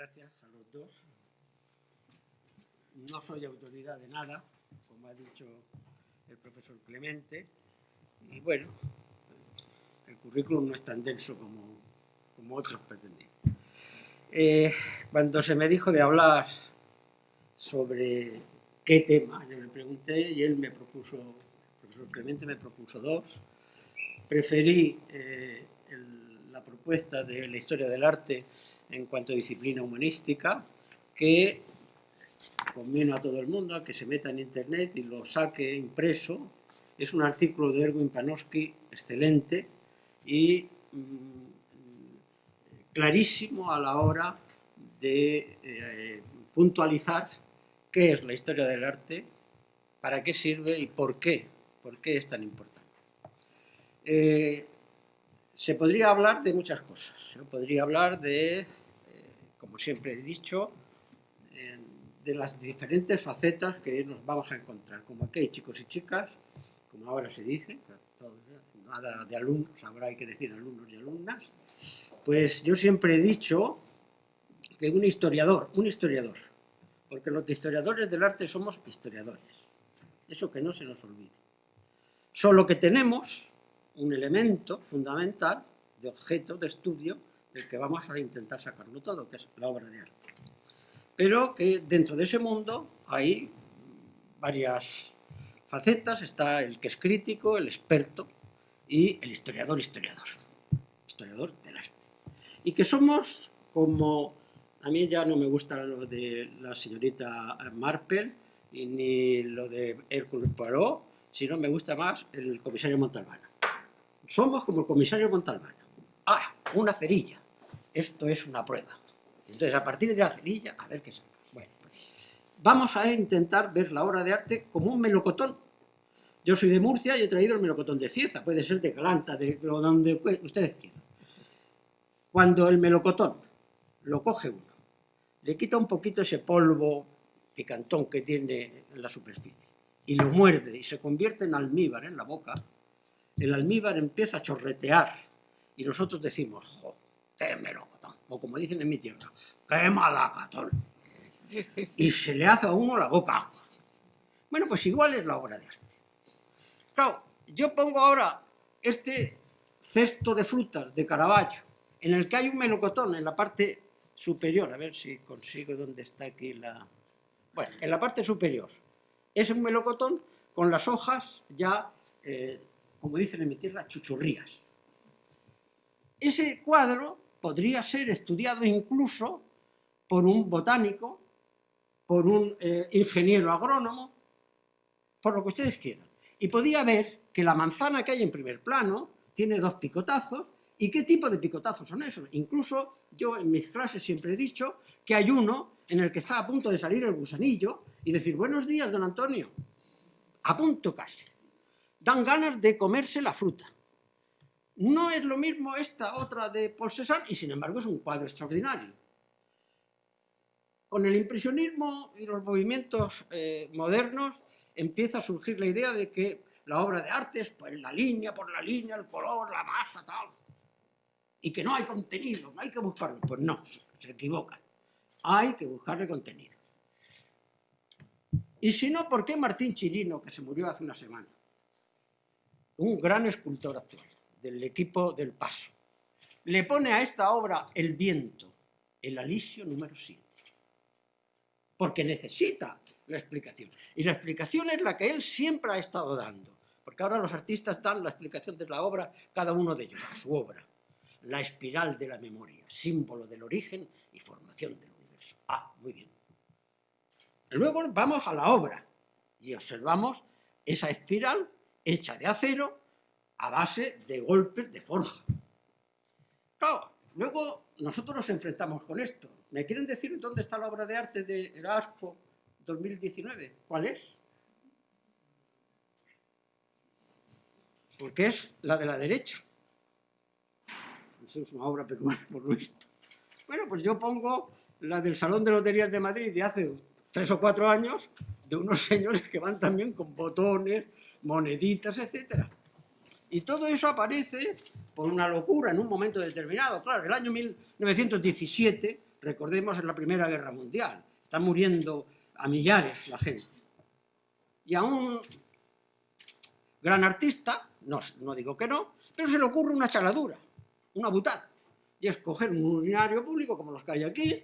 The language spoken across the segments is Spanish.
gracias a los dos. No soy autoridad de nada, como ha dicho el profesor Clemente, y bueno, el currículum no es tan denso como, otros pretendían. Eh, cuando se me dijo de hablar sobre qué tema, yo le pregunté y él me propuso, el profesor Clemente me propuso dos. Preferí eh, la propuesta de la historia del arte en cuanto a disciplina humanística, que conviene a todo el mundo a que se meta en internet y lo saque impreso. Es un artículo de Erwin Panofsky excelente y mm, clarísimo a la hora de eh, puntualizar qué es la historia del arte, para qué sirve y por qué, por qué es tan importante. Eh, se podría hablar de muchas cosas. Se podría hablar de como siempre he dicho, de las diferentes facetas que nos vamos a encontrar. Como aquí hay chicos y chicas, como ahora se dice, nada de alumnos, ahora hay que decir alumnos y alumnas, pues yo siempre he dicho que un historiador, un historiador, porque los historiadores del arte somos historiadores, eso que no se nos olvide. Solo que tenemos un elemento fundamental de objeto de estudio del que vamos a intentar sacarlo todo, que es la obra de arte. Pero que dentro de ese mundo hay varias facetas, está el que es crítico, el experto y el historiador historiador, historiador del arte. Y que somos como, a mí ya no me gusta lo de la señorita Marple, ni lo de Hércules Poirot, sino me gusta más el comisario Montalbano. Somos como el comisario Montalbano. Ah, una cerilla esto es una prueba. Entonces, a partir de la cerilla, a ver qué saca. Bueno, pues, vamos a intentar ver la obra de arte como un melocotón. Yo soy de Murcia y he traído el melocotón de Cieza, puede ser de Calanta, de donde ustedes quieran. Cuando el melocotón lo coge uno, le quita un poquito ese polvo picantón que tiene en la superficie y lo muerde y se convierte en almíbar en la boca, el almíbar empieza a chorretear y nosotros decimos, qué melocotón, o como dicen en mi tierra, qué malacatón. Y se le hace a uno la boca Bueno, pues igual es la obra de arte. Claro, yo pongo ahora este cesto de frutas de Caravaggio, en el que hay un melocotón en la parte superior, a ver si consigo dónde está aquí la... Bueno, en la parte superior. Es un melocotón con las hojas ya, eh, como dicen en mi tierra, chuchurrías. Ese cuadro podría ser estudiado incluso por un botánico, por un eh, ingeniero agrónomo, por lo que ustedes quieran. Y podía ver que la manzana que hay en primer plano tiene dos picotazos, ¿y qué tipo de picotazos son esos? Incluso yo en mis clases siempre he dicho que hay uno en el que está a punto de salir el gusanillo y decir, buenos días, don Antonio, a punto casi. Dan ganas de comerse la fruta. No es lo mismo esta otra de Paul Cézanne y sin embargo es un cuadro extraordinario. Con el impresionismo y los movimientos eh, modernos empieza a surgir la idea de que la obra de arte es pues, la línea por la línea, el color, la masa, tal. Y que no hay contenido, no hay que buscarlo. Pues no, se equivocan. Hay que buscarle contenido. Y si no, ¿por qué Martín Chirino, que se murió hace una semana? Un gran escultor actual del equipo del Paso. Le pone a esta obra El viento, el alisio número 7. Porque necesita la explicación. Y la explicación es la que él siempre ha estado dando. Porque ahora los artistas dan la explicación de la obra, cada uno de ellos, a su obra. La espiral de la memoria, símbolo del origen y formación del universo. Ah, muy bien. Luego vamos a la obra y observamos esa espiral hecha de acero a base de golpes de forja. Claro, luego nosotros nos enfrentamos con esto. ¿Me quieren decir dónde está la obra de arte de Erasmo 2019? ¿Cuál es? Porque es la de la derecha. Eso es una obra peruana, por lo visto. Bueno, pues yo pongo la del Salón de Loterías de Madrid de hace tres o cuatro años, de unos señores que van también con botones, moneditas, etcétera. Y todo eso aparece por una locura en un momento determinado. Claro, el año 1917 recordemos en la Primera Guerra Mundial, está muriendo a millares la gente. Y a un gran artista, no, no digo que no, pero se le ocurre una chaladura, una butada, y es coger un urinario público como los que hay aquí,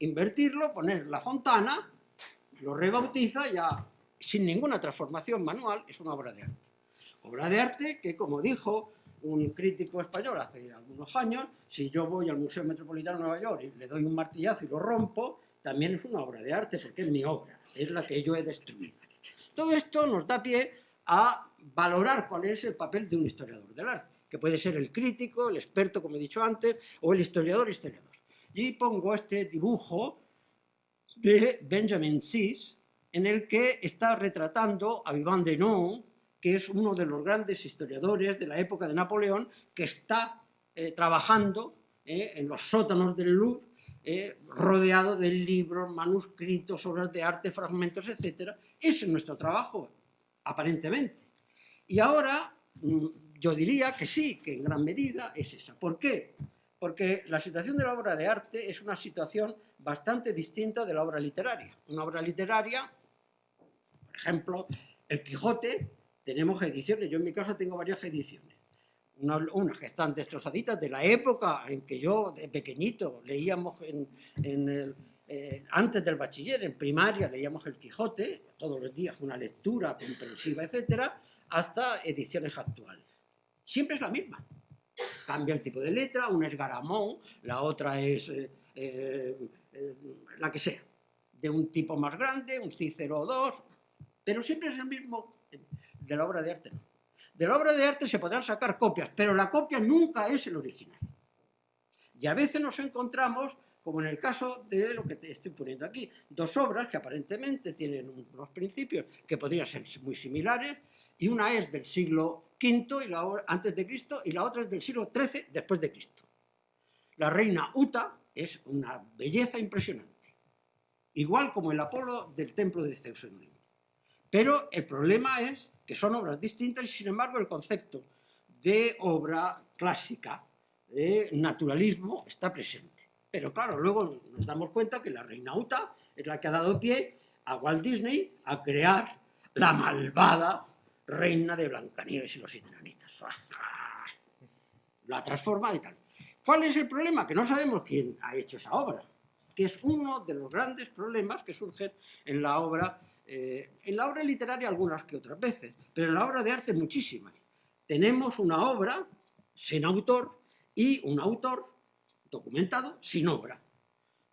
invertirlo, poner la fontana, lo rebautiza ya sin ninguna transformación manual, es una obra de arte. Obra de arte que, como dijo un crítico español hace algunos años, si yo voy al Museo Metropolitano de Nueva York y le doy un martillazo y lo rompo, también es una obra de arte porque es mi obra, es la que yo he destruido. Todo esto nos da pie a valorar cuál es el papel de un historiador del arte, que puede ser el crítico, el experto, como he dicho antes, o el historiador historiador. Y pongo este dibujo de Benjamin Sis, en el que está retratando a Vivant Denon, que es uno de los grandes historiadores de la época de Napoleón, que está eh, trabajando eh, en los sótanos del Louvre, eh, rodeado de libros, manuscritos, obras de arte, fragmentos, etc. Ese es nuestro trabajo, aparentemente. Y ahora mm, yo diría que sí, que en gran medida es esa. ¿Por qué? Porque la situación de la obra de arte es una situación bastante distinta de la obra literaria. Una obra literaria, por ejemplo, El Quijote, tenemos ediciones, yo en mi casa tengo varias ediciones, unas que están destrozaditas de la época en que yo de pequeñito leíamos en, eh, antes del bachiller, en primaria leíamos el Quijote, todos los días una lectura comprensiva, etcétera, hasta ediciones actuales. Siempre es la misma. Cambia el tipo de letra, una es Garamón, la otra es eh, eh, la que sea, de un tipo más grande, un Cícero 2, pero siempre es el mismo de la obra de arte no. De la obra de arte se podrán sacar copias, pero la copia nunca es el original. Y a veces nos encontramos, como en el caso de lo que te estoy poniendo aquí, dos obras que aparentemente tienen unos principios que podrían ser muy similares, y una es del siglo V y la, antes de Cristo y la otra es del siglo XIII después de Cristo. La reina Uta es una belleza impresionante, igual como el Apolo del templo de Zeus en pero el problema es que son obras distintas y sin embargo el concepto de obra clásica, de naturalismo, está presente. Pero claro, luego nos damos cuenta que la reina Uta es la que ha dado pie a Walt Disney a crear la malvada reina de Blancanieves y los siete La transforma y tal. ¿Cuál es el problema? Que no sabemos quién ha hecho esa obra, que es uno de los grandes problemas que surgen en la obra eh, en la obra literaria algunas que otras veces, pero en la obra de arte muchísimas. Tenemos una obra sin autor y un autor documentado sin obra.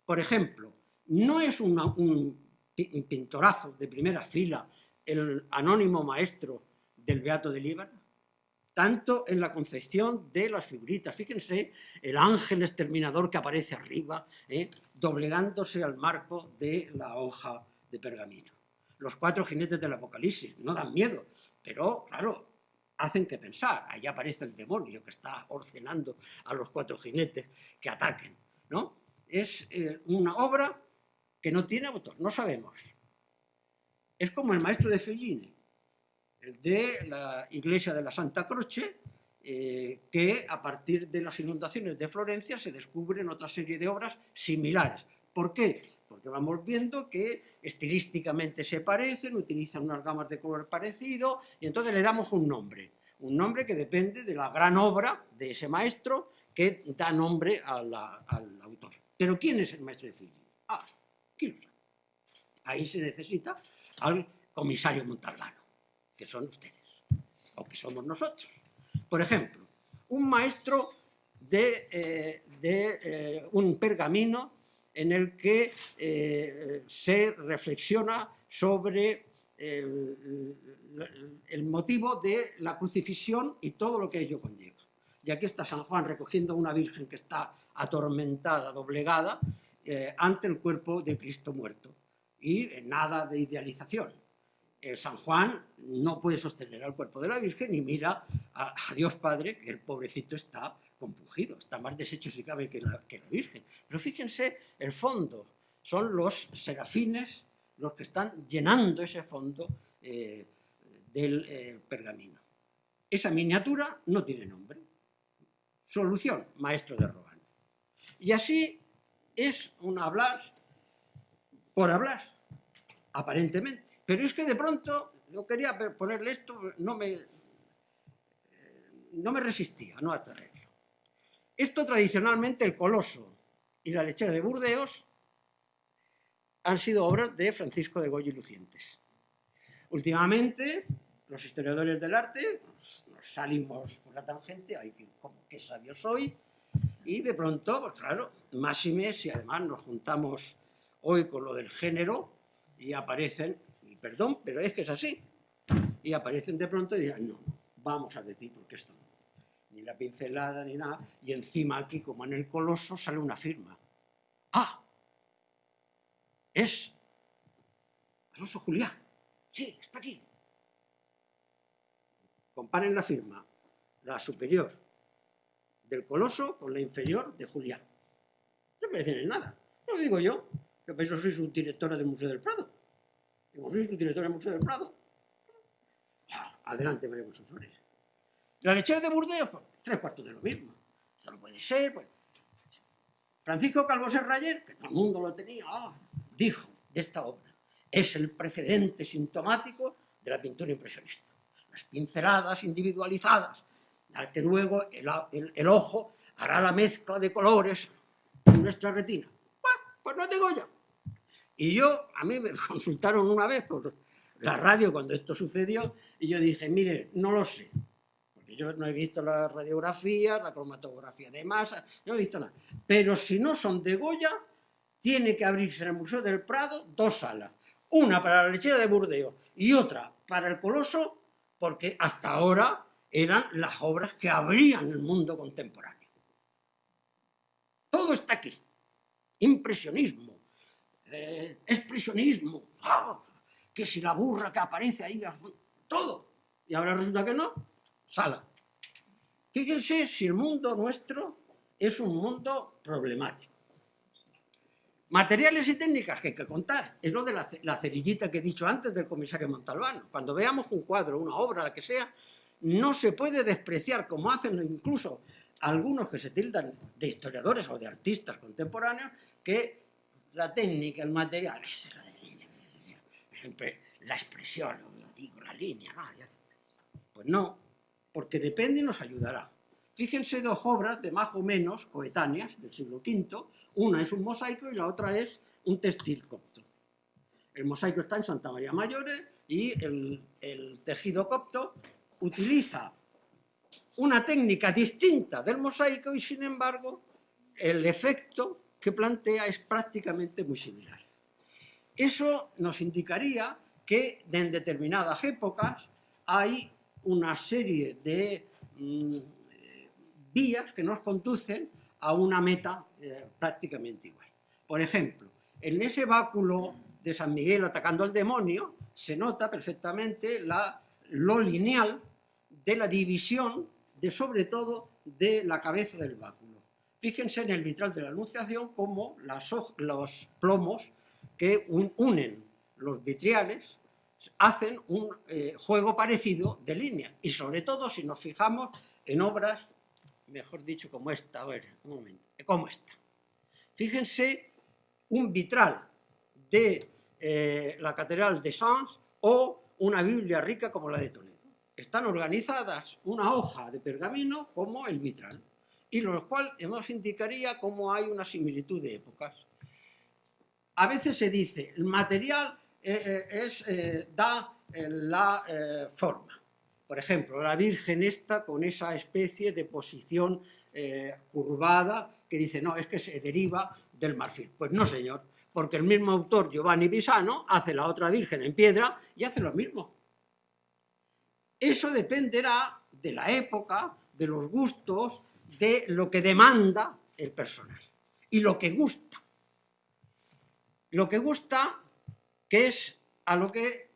Por ejemplo, no es un pintorazo de primera fila el anónimo maestro del Beato de Líbano, tanto en la concepción de las figuritas. Fíjense el ángel exterminador que aparece arriba, eh, doblegándose al marco de la hoja de pergamino los cuatro jinetes del Apocalipsis, no dan miedo, pero claro, hacen que pensar, ahí aparece el demonio que está ordenando a los cuatro jinetes que ataquen, ¿no? Es eh, una obra que no tiene autor, no sabemos. Es como el maestro de Fellini, el de la iglesia de la Santa Croce, eh, que a partir de las inundaciones de Florencia se descubren otra serie de obras similares. ¿Por qué? Porque vamos viendo que estilísticamente se parecen, utilizan unas gamas de color parecido y entonces le damos un nombre. Un nombre que depende de la gran obra de ese maestro que da nombre al autor. Pero ¿quién es el maestro de Fellini? Ah, ¿quién? Ahí se necesita al comisario Montalbano, que son ustedes, o que somos nosotros. Por ejemplo, un maestro de, eh, eh, un pergamino en el que eh, se reflexiona sobre el, motivo de la crucifixión y todo lo que ello conlleva. Y aquí está San Juan recogiendo a una virgen que está atormentada, doblegada, eh, ante el cuerpo de Cristo muerto. Y nada de idealización. San Juan no puede sostener al cuerpo de la Virgen y mira a, Dios Padre, que el pobrecito está compungido, está más deshecho si cabe que la, Virgen. Pero fíjense el fondo, son los serafines los que están llenando ese fondo eh, del eh, pergamino. Esa miniatura no tiene nombre. Solución, maestro de Rohan. Y así es un hablar por hablar, aparentemente. Pero es que de pronto, yo quería ponerle esto, no me, no me resistía no a traerlo. Esto tradicionalmente, el Coloso y la lechera de Burdeos, han sido obras de Francisco de Goya y Lucientes. Últimamente, los historiadores del arte nos, salimos por la tangente, ay, que sabio soy, y de pronto, pues claro, más y mes, y además nos juntamos hoy con lo del género, y aparecen, y perdón, pero es que es así, y aparecen de pronto y dicen, no, vamos a decir porque esto no, ni la pincelada ni nada, y encima aquí, como en el coloso, sale una firma. ¡Ah! Es Alonso Julián. Sí, está aquí. Comparen la firma, la superior del Coloso con la inferior de Julián. No parecen en nada. No lo digo yo, que por eso soy subdirectora del Museo del Prado. Como soy subdirectora del Museo del Prado. Ah, adelante, María José Flores. La lechera de Burdeos, pues, tres cuartos de lo mismo. Esto no puede ser. Pues. Francisco Calvo Serrayer, que todo el mundo lo tenía, ah, dijo de esta obra, es el precedente sintomático de la pintura impresionista. Las pinceladas individualizadas, al que luego el, ojo hará la mezcla de colores en nuestra retina. Pues no tengo ya. Y yo, a mí me consultaron una vez por la radio cuando esto sucedió, y yo dije, mire, no lo sé, yo no he visto la radiografía, la cromatografía de masa, no he visto nada. Pero si no son de Goya, tiene que abrirse en el Museo del Prado dos salas, una para la lechera de Burdeos y otra para el Coloso, porque hasta ahora eran las obras que abrían el mundo contemporáneo. Todo está aquí. Impresionismo, eh, expresionismo, ah, que si la burra que aparece ahí, todo. Y ahora resulta que no, sala. Fíjense si el mundo nuestro es un mundo problemático. Materiales y técnicas que hay que contar. Es lo de la, cerillita que he dicho antes del comisario Montalbano. Cuando veamos un cuadro, una obra, la que sea, no se puede despreciar, como hacen incluso algunos que se tildan de historiadores o de artistas contemporáneos, que la técnica, el material, la expresión, lo digo, la línea, ah, pues no, porque depende y nos ayudará. Fíjense dos obras de más o menos coetáneas del siglo V, una es un mosaico y la otra es un textil copto. El mosaico está en Santa María Mayores y el, el tejido copto utiliza una técnica distinta del mosaico y sin embargo el efecto que plantea es prácticamente muy similar. Eso nos indicaría que en determinadas épocas hay una serie de mm, vías que nos conducen a una meta eh, prácticamente igual. Por ejemplo, en ese báculo de San Miguel atacando al demonio, se nota perfectamente la, lo lineal de la división de sobre todo de la cabeza del báculo. Fíjense en el vitral de la Anunciación como los plomos que unen los vitriales hacen un eh, juego parecido de línea y sobre todo si nos fijamos en obras mejor dicho, como esta, a ver, un momento, como esta. Fíjense un vitral de eh, la Catedral de Sens o una Biblia rica como la de Toledo. Están organizadas una hoja de pergamino como el vitral, y lo cual nos indicaría cómo hay una similitud de épocas. A veces se dice, el material eh, eh, es, da la forma, por ejemplo, la Virgen esta con esa especie de posición eh, curvada que dice, no, es que se deriva del marfil. Pues no, señor, porque el mismo autor, Giovanni Pisano, hace la otra Virgen en piedra y hace lo mismo. Eso dependerá de la época, de los gustos, de lo que demanda el personal y lo que gusta. Lo que gusta, que es a lo que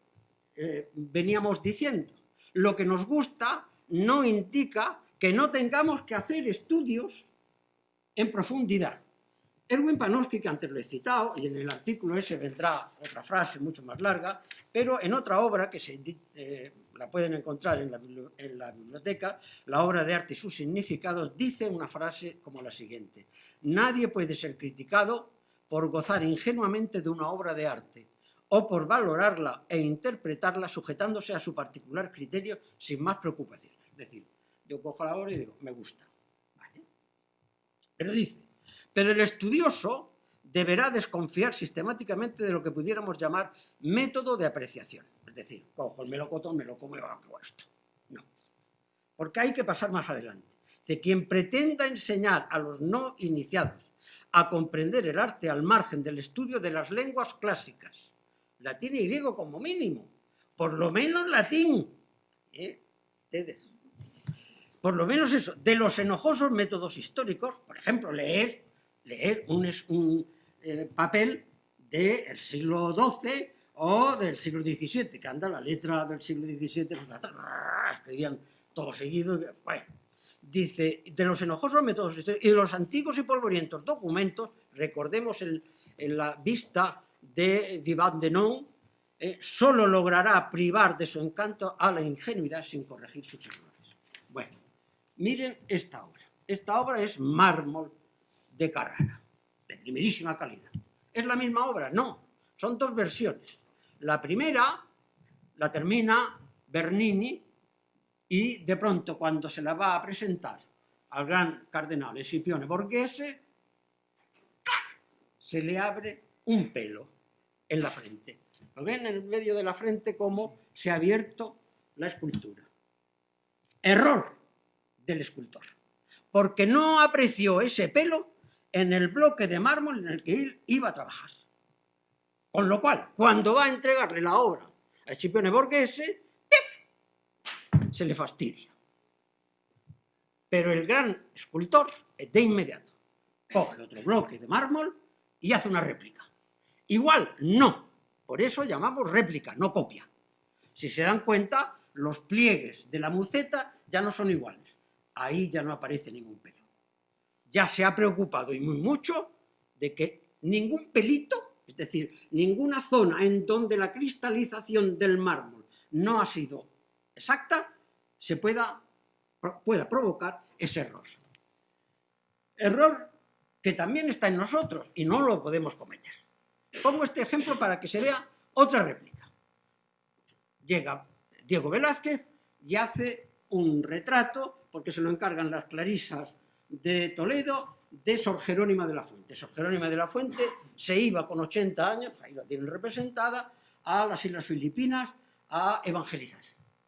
eh, veníamos diciendo, lo que nos gusta no indica que no tengamos que hacer estudios en profundidad. Erwin Panofsky, que antes lo he citado, y en el artículo ese vendrá otra frase mucho más larga, pero en otra obra que se, eh, la pueden encontrar en la, biblioteca, la obra de arte y sus significados, dice una frase como la siguiente. Nadie puede ser criticado por gozar ingenuamente de una obra de arte o por valorarla e interpretarla sujetándose a su particular criterio sin más preocupaciones. Es decir, yo cojo la obra y digo, me gusta. Pero dice, pero el estudioso deberá desconfiar sistemáticamente de lo que pudiéramos llamar método de apreciación. Es decir, cojo el melocotón, me lo como y hago esto. No. Porque hay que pasar más adelante. De quien pretenda enseñar a los no iniciados a comprender el arte al margen del estudio de las lenguas clásicas, latín y griego como mínimo, por lo menos latín, ¿eh? por lo menos eso, de los enojosos métodos históricos, por ejemplo, leer, leer un, eh, papel del siglo XII o del siglo XVII, que anda la letra del siglo XVII, pues escribían todo seguido, bueno, dice, de los enojosos métodos y de los antiguos y polvorientos documentos, recordemos en la vista de Vivant de Non, eh, solo logrará privar de su encanto a la ingenuidad sin corregir sus errores. Bueno, miren esta obra. Esta obra es mármol de Carrara de primerísima calidad. ¿Es la misma obra? No, son dos versiones. La primera la termina Bernini y de pronto cuando se la va a presentar al gran cardenal Escipione Borghese, se le abre un pelo en la frente. Lo ven en el medio de la frente como se ha abierto la escultura. Error del escultor, porque no apreció ese pelo en el bloque de mármol en el que él iba a trabajar. Con lo cual, cuando va a entregarle la obra a Scipione Borghese, se le fastidia. Pero el gran escultor, de inmediato, coge otro bloque de mármol y hace una réplica. Igual, no. Por eso llamamos réplica, no copia. Si se dan cuenta, los pliegues de la muceta ya no son iguales. Ahí ya no aparece ningún pelo ya se ha preocupado y muy mucho de que ningún pelito, es decir, ninguna zona en donde la cristalización del mármol no ha sido exacta, se pueda, pueda provocar ese error. Error que también está en nosotros y no lo podemos cometer. Pongo este ejemplo para que se vea otra réplica. Llega Diego Velázquez y hace un retrato, porque se lo encargan las clarisas de Toledo de Sor Jerónima de la Fuente. Sor Jerónima de la Fuente se iba con 80 años, ahí la tienen representada, a las Islas Filipinas a evangelizar.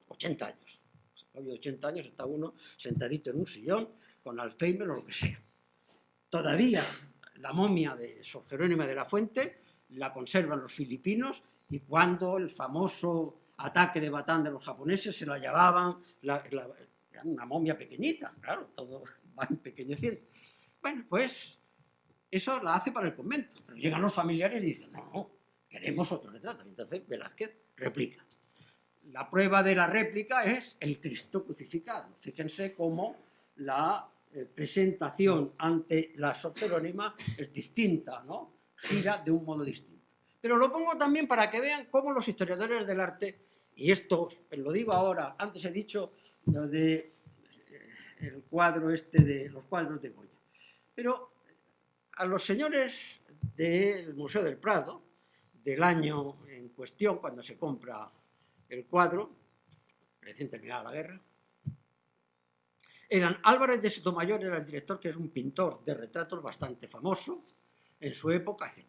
80 años. Hoy 80 años está uno sentadito en un sillón con Alzheimer o lo que sea. Todavía la momia de Sor Jerónima de la Fuente la conservan los filipinos y cuando el famoso ataque de Batán de los japoneses se la llevaban, una momia pequeñita, claro, todo va empequeñeciendo. Bueno, pues eso la hace para el convento, pero llegan los familiares y dicen, no, queremos otro retrato. Entonces Velázquez replica. La prueba de la réplica es el Cristo crucificado. Fíjense cómo la eh, presentación ante la Sor es distinta, ¿no? Gira de un modo distinto. Pero lo pongo también para que vean cómo los historiadores del arte, y esto lo digo ahora, antes he dicho de el cuadro este de los cuadros de Goya. Pero a los señores del Museo del Prado, del año en cuestión, cuando se compra el cuadro, recién terminada la guerra, eran Álvarez de Sotomayor, era el director, que es un pintor de retratos bastante famoso en su época, etc.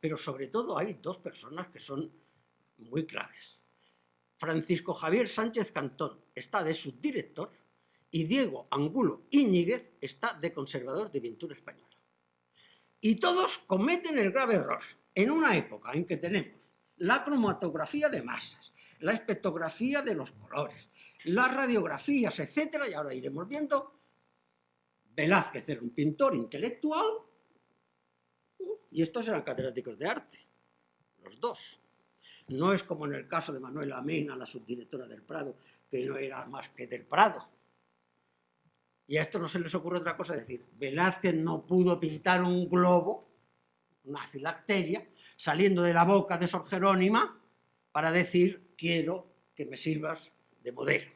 Pero sobre todo hay dos personas que son muy claves. Francisco Javier Sánchez Cantón está de subdirector y Diego Angulo Íñiguez está de conservador de pintura española. Y todos cometen el grave error, en una época en que tenemos la cromatografía de masas, la espectrografía de los colores, las radiografías, etc. Y ahora iremos viendo, Velázquez era un pintor intelectual y estos eran catedráticos de arte, los dos. No es como en el caso de Manuela Mena, la subdirectora del Prado, que no era más que del Prado, y a esto no se les ocurre otra cosa, decir, Velázquez no pudo pintar un globo, una filacteria, saliendo de la boca de Sor Jerónima para decir, quiero que me sirvas de modelo.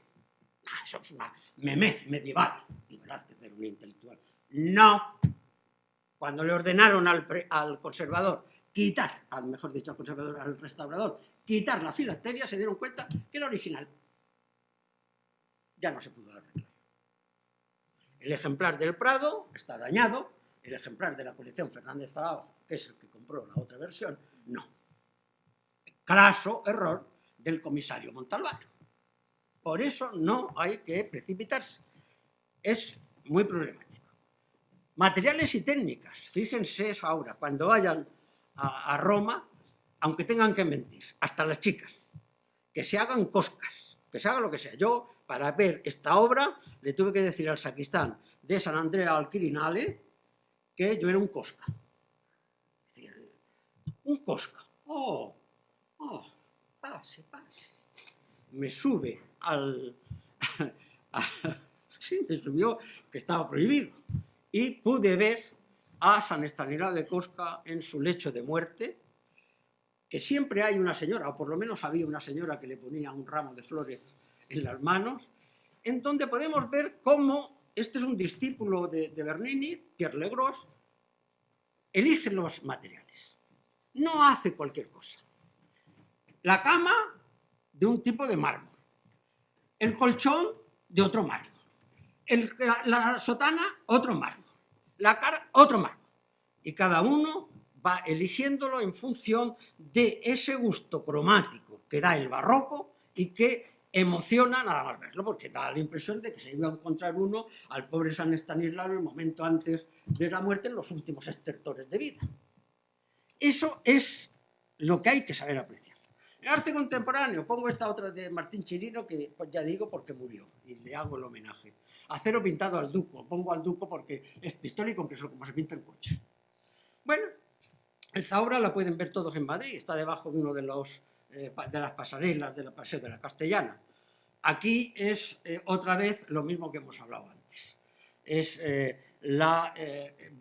Ah, eso es una memez medieval. Y Velázquez era un intelectual. No. Cuando le ordenaron al, conservador quitar, al mejor dicho al conservador, al restaurador, quitar la filatelia, se dieron cuenta que era original. Ya no se pudo arreglar. El ejemplar del Prado está dañado, el ejemplar de la colección Fernández Zaragoza, que es el que compró la otra versión, no. Craso error del comisario Montalbán. Por eso no hay que precipitarse. Es muy problemático. Materiales y técnicas. Fíjense ahora, cuando vayan a, Roma, aunque tengan que mentir, hasta las chicas, que se hagan coscas, que se haga lo que sea. Yo, para ver esta obra, le tuve que decir al sacristán de San Andrea al Quirinale que yo era un cosca. Un cosca. Oh, oh, pase, pase. Me sube al... sí, me subió que estaba prohibido. Y pude ver a San Estanislao de Cosca en su lecho de muerte, que siempre hay una señora, o por lo menos había una señora que le ponía un ramo de flores en las manos, en donde podemos ver cómo este es un discípulo de, Bernini, Pierre Legros, elige los materiales. No hace cualquier cosa. La cama de un tipo de mármol, el colchón de otro mármol, la, sotana otro mármol, la cara otro mármol. Y cada uno va eligiéndolo en función de ese gusto cromático que da el barroco y que emociona nada más verlo, porque da la impresión de que se iba a encontrar uno al pobre San Estanislao en el momento antes de la muerte, en los últimos estertores de vida. Eso es lo que hay que saber apreciar. En arte contemporáneo, pongo esta otra de Martín Chirino, que pues ya digo porque murió, y le hago el homenaje. Acero pintado al duco, pongo al duco porque es pistólico, aunque es como se pinta el coche. Bueno, esta obra la pueden ver todos en Madrid, está debajo de uno de los eh, de las pasarelas de la Paseo de la Castellana. Aquí es eh, otra vez lo mismo que hemos hablado antes. Es eh, la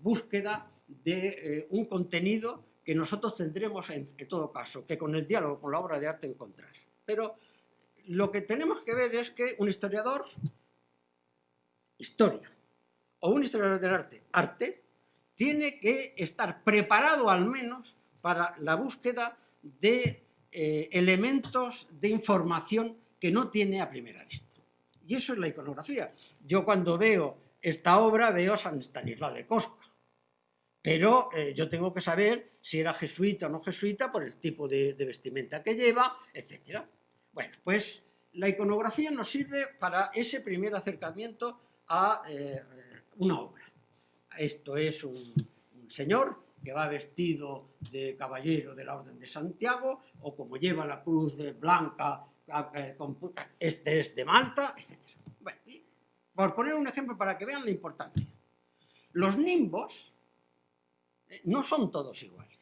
búsqueda de un contenido que nosotros tendremos en, en, todo caso, que con el diálogo, con la obra de arte encontrar. Pero lo que tenemos que ver es que un historiador, historia, o un historiador del arte, arte, tiene que estar preparado al menos para la búsqueda de eh, elementos de información que no tiene a primera vista. Y eso es la iconografía. Yo cuando veo esta obra veo San Estanislao de Cosca, pero eh, yo tengo que saber si era jesuita o no jesuita por el tipo de, de vestimenta que lleva, etc. Bueno, pues la iconografía nos sirve para ese primer acercamiento a eh, una obra. Esto es un, señor que va vestido de caballero de la Orden de Santiago, o como lleva la cruz blanca, eh, este es de Malta, etc. Bueno, por poner un ejemplo para que vean la importancia. Los nimbos eh, no son todos iguales.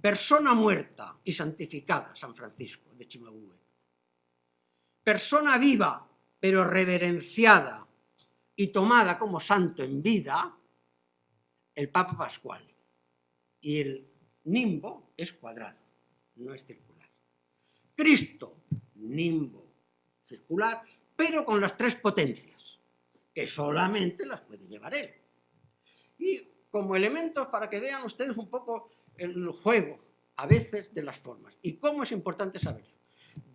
Persona muerta y santificada, San Francisco de Chimabue. Persona viva, pero reverenciada y tomada como santo en vida, el Papa Pascual y el nimbo es cuadrado, no es circular. Cristo, nimbo circular, pero con las tres potencias, que solamente las puede llevar él. Y como elementos para que vean ustedes un poco el juego, a veces, de las formas. Y cómo es importante saberlo.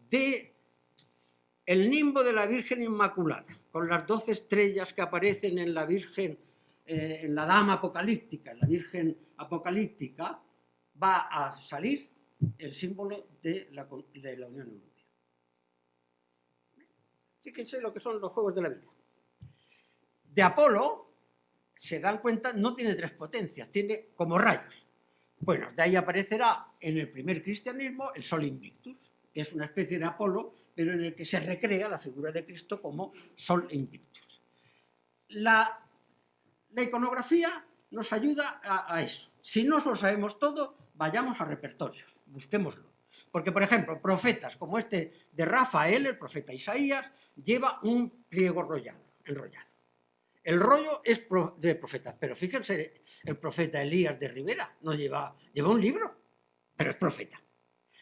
De el nimbo de la Virgen Inmaculada, con las doce estrellas que aparecen en la Virgen eh, en la dama apocalíptica, en la Virgen apocalíptica, va a salir el símbolo de la, de la Unión Europea. Fíjense lo que son los juegos de la vida. De Apolo, se dan cuenta, no tiene tres potencias, tiene como rayos. Bueno, de ahí aparecerá en el primer cristianismo el Sol Invictus, es una especie de Apolo, pero en el que se recrea la figura de Cristo como Sol Invictus. La iconografía nos ayuda a, eso. Si no lo sabemos todo, vayamos a repertorios, busquémoslo. Porque, por ejemplo, profetas como este de Rafael, el profeta Isaías, lleva un pliego rollado, enrollado. El rollo es de profetas, pero fíjense, el profeta Elías de Rivera no lleva, lleva un libro, pero es profeta.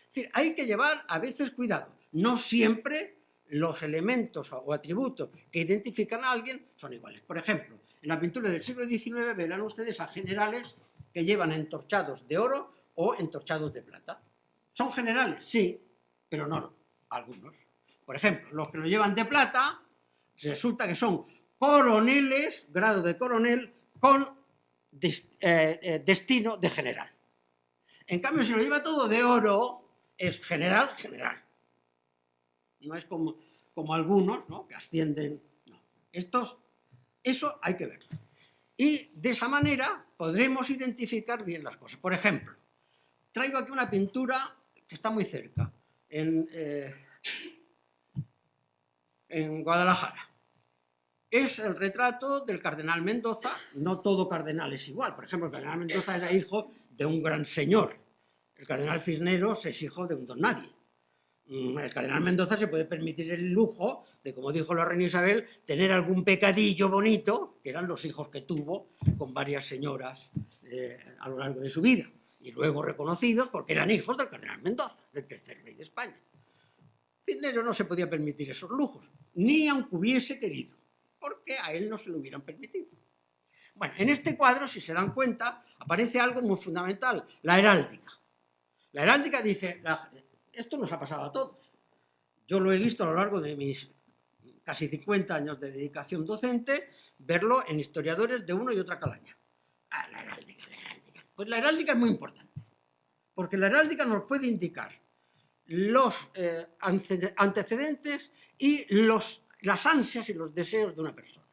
Es decir, hay que llevar a veces cuidado. No siempre los elementos o atributos que identifican a alguien son iguales. Por ejemplo, en la pintura del siglo XIX verán ustedes a generales que llevan entorchados de oro o entorchados de plata. ¿Son generales? Sí, pero no algunos. Por ejemplo, los que lo llevan de plata, resulta que son coroneles, grado de coronel, con eh, eh, destino de general. En cambio, si lo lleva todo de oro, es general, general. No es como, como algunos, ¿no? que ascienden. No. Estos, eso hay que verlo. Y de esa manera podremos identificar bien las cosas. Por ejemplo, traigo aquí una pintura que está muy cerca, en, eh, en Guadalajara. Es el retrato del cardenal Mendoza, no todo cardenal es igual. Por ejemplo, el cardenal Mendoza era hijo de un gran señor. El cardenal Cisneros es hijo de un don nadie. Mm, el cardenal Mendoza se puede permitir el lujo de, como dijo la reina Isabel, tener algún pecadillo bonito, que eran los hijos que tuvo con varias señoras eh, a lo largo de su vida, y luego reconocidos porque eran hijos del cardenal Mendoza, del tercer rey de España. Cisneros no se podía permitir esos lujos, ni aunque hubiese querido, porque a él no se lo hubieran permitido. Bueno, en este cuadro, si se dan cuenta, aparece algo muy fundamental, la heráldica. La heráldica dice, esto nos ha pasado a todos. Yo lo he visto a lo largo de mis casi 50 años de dedicación docente, verlo en historiadores de uno y otra calaña. Ah, la heráldica, la heráldica. Pues la heráldica es muy importante, porque la heráldica nos puede indicar los eh, antecedentes y los, las ansias y los deseos de una persona.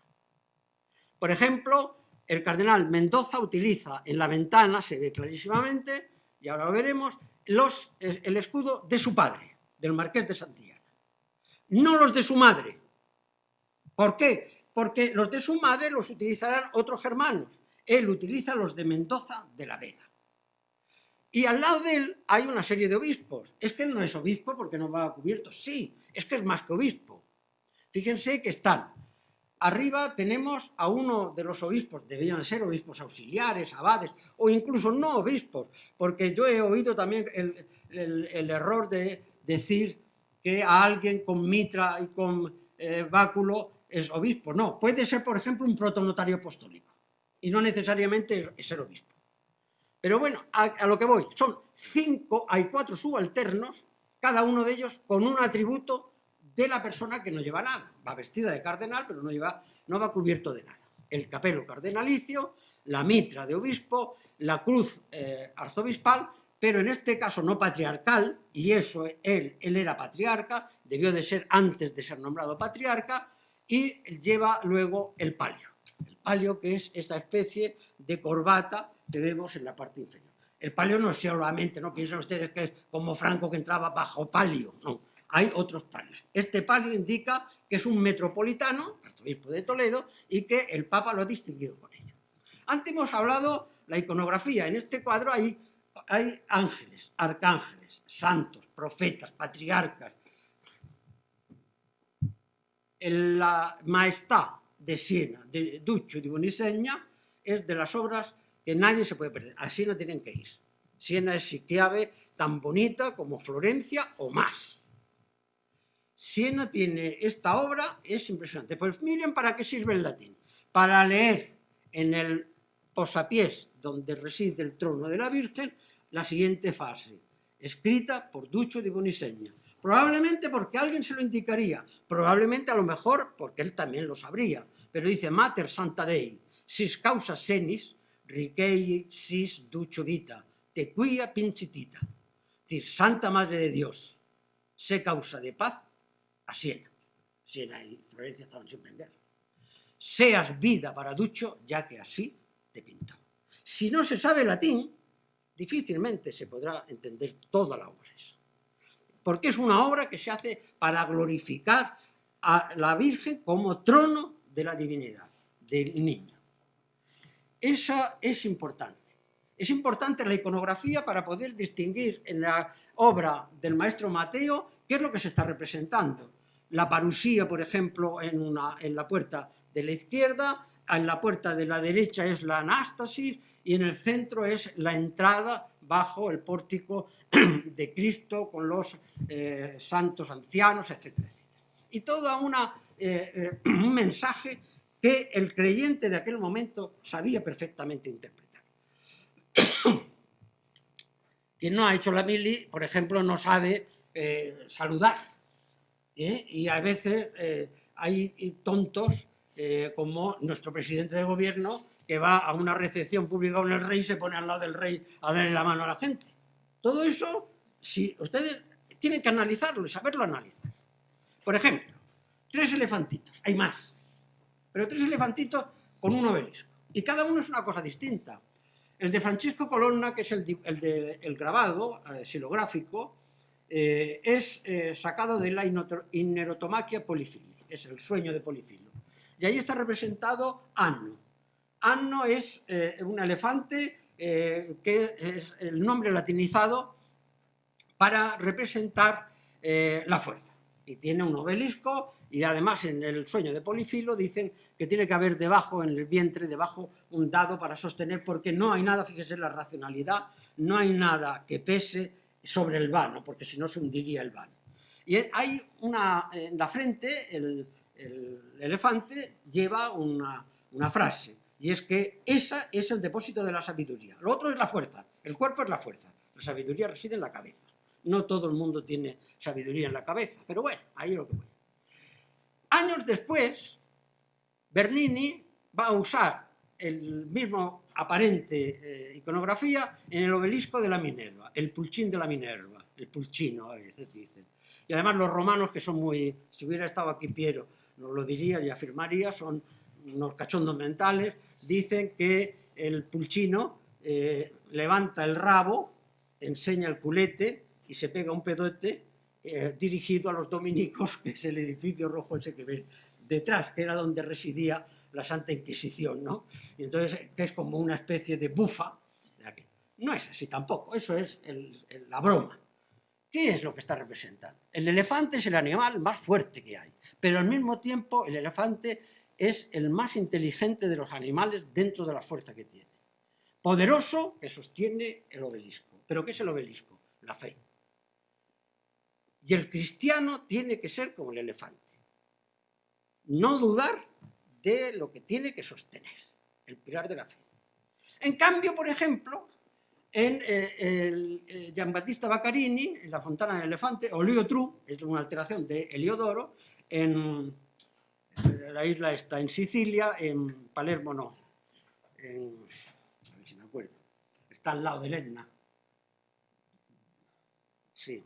Por ejemplo, el cardenal Mendoza utiliza en la ventana, se ve clarísimamente, y ahora lo veremos, los, el escudo de su padre, del marqués de Santillana. No los de su madre. ¿Por qué? Porque los de su madre los utilizarán otros germanos. Él utiliza los de Mendoza de la Vega. Y al lado de él hay una serie de obispos. Es que no es obispo porque no va cubierto. Sí, es que es más que obispo. Fíjense que están Arriba tenemos a uno de los obispos, debían ser obispos auxiliares, abades, o incluso no obispos, porque yo he oído también el, error de decir que a alguien con mitra y con eh, báculo es obispo. No, puede ser, por ejemplo, un protonotario apostólico, y no necesariamente es ser obispo. Pero bueno, a, a lo que voy, son cinco, hay cuatro subalternos, cada uno de ellos con un atributo de la persona que no lleva nada. Va vestida de cardenal, pero no, lleva, no va cubierto de nada. El capelo cardenalicio, la mitra de obispo, la cruz eh, arzobispal, pero en este caso no patriarcal, y eso él, él era patriarca, debió de ser antes de ser nombrado patriarca, y lleva luego el palio. El palio que es esta especie de corbata que vemos en la parte inferior. El palio no es solamente, no piensen ustedes que es como Franco que entraba bajo palio, no hay otros palios. Este palio indica que es un metropolitano, arzobispo de Toledo, y que el Papa lo ha distinguido con ello. Antes hemos hablado la iconografía. En este cuadro hay, ángeles, arcángeles, santos, profetas, patriarcas. La Maestad de Siena, de Duccio di Boniseña, es de las obras que nadie se puede perder. A Siena tienen que ir. Siena es, si cabe, tan bonita como Florencia o más. Siena tiene esta obra, es impresionante. Pues miren para qué sirve el latín. Para leer en el posapiés donde reside el trono de la Virgen la siguiente fase, escrita por Ducho de Boniseña. Probablemente porque alguien se lo indicaría, probablemente a lo mejor porque él también lo sabría, pero dice Mater Santa Dei, sis causa senis, riquei sis ducho vita, te quia pincitita. Es decir, Santa Madre de Dios, sé causa de paz a Siena. Siena y Florencia estaban en guerra. Seas vida para Ducho, ya que así te pintó. Si no se sabe latín, difícilmente se podrá entender toda la obra esa. Porque es una obra que se hace para glorificar a la Virgen como trono de la divinidad, del niño. Esa es importante. Es importante la iconografía para poder distinguir en la obra del maestro Mateo qué es lo que se está representando la parusía, por ejemplo, en, una, en la puerta de la izquierda, en la puerta de la derecha es la anástasis y en el centro es la entrada bajo el pórtico de Cristo con los eh, santos ancianos, etc. y todo una, eh, eh, un mensaje que el creyente de aquel momento sabía perfectamente interpretar. Quien no ha hecho la mili, por ejemplo, no sabe eh. Y a veces hay tontos como nuestro presidente de gobierno que va a una recepción pública con el rey y se pone al lado del rey a darle la mano a la gente. Todo eso, si ustedes tienen que analizarlo y saberlo analizar. Por ejemplo, tres elefantitos, hay más, pero tres elefantitos con un obelisco. Y cada uno es una cosa distinta. El de Francisco Colonna, que es el, el, grabado eh, silográfico, eh, es eh, sacado de la inerotomaquia polifili, es el sueño de Polifilo. Y ahí está representado Anno. Anno es un elefante que es el nombre latinizado para representar la fuerza. Y tiene un obelisco y además en el sueño de Polifilo dicen que tiene que haber debajo, en el vientre, debajo, un dado para sostener, porque no hay nada, fíjese la racionalidad, no hay nada que pese sobre el vano, porque si no se hundiría el vano. Y hay una, en la frente, el, elefante lleva una, una frase, y es que esa es el depósito de la sabiduría. Lo otro es la fuerza, el cuerpo es la fuerza, la sabiduría reside en la cabeza. No todo el mundo tiene sabiduría en la cabeza, pero bueno, ahí lo que voy. Años después, Bernini va a usar el mismo aparente eh, iconografía en el obelisco de la Minerva, el pulchín de la Minerva, el pulchino a veces dicen. Y además los romanos, que son muy... Si hubiera estado aquí Piero, nos lo diría y afirmaría, son unos cachondos mentales, dicen que el pulchino eh, levanta el rabo, enseña el culete y se pega un pedote eh, dirigido a los dominicos, que es el edificio rojo ese que ven detrás, que era donde residía la Santa Inquisición, ¿no? Y entonces, que es como una especie de bufa. No es así tampoco, eso es la broma. ¿Qué es lo que está representando? El elefante es el animal más fuerte que hay, pero al mismo tiempo el elefante es el más inteligente de los animales dentro de la fuerza que tiene. Poderoso que sostiene el obelisco. ¿Pero qué es el obelisco? La fe. Y el cristiano tiene que ser como el elefante. No dudar de lo que tiene que sostener, el pilar de la fe. En cambio, por ejemplo, en eh, el, eh, Giambattista Baccarini, en la Fontana del Elefante, o Tru, es una alteración de Heliodoro, en la isla está en Sicilia, en Palermo no, a ver si me acuerdo, está al lado de Etna. Sí,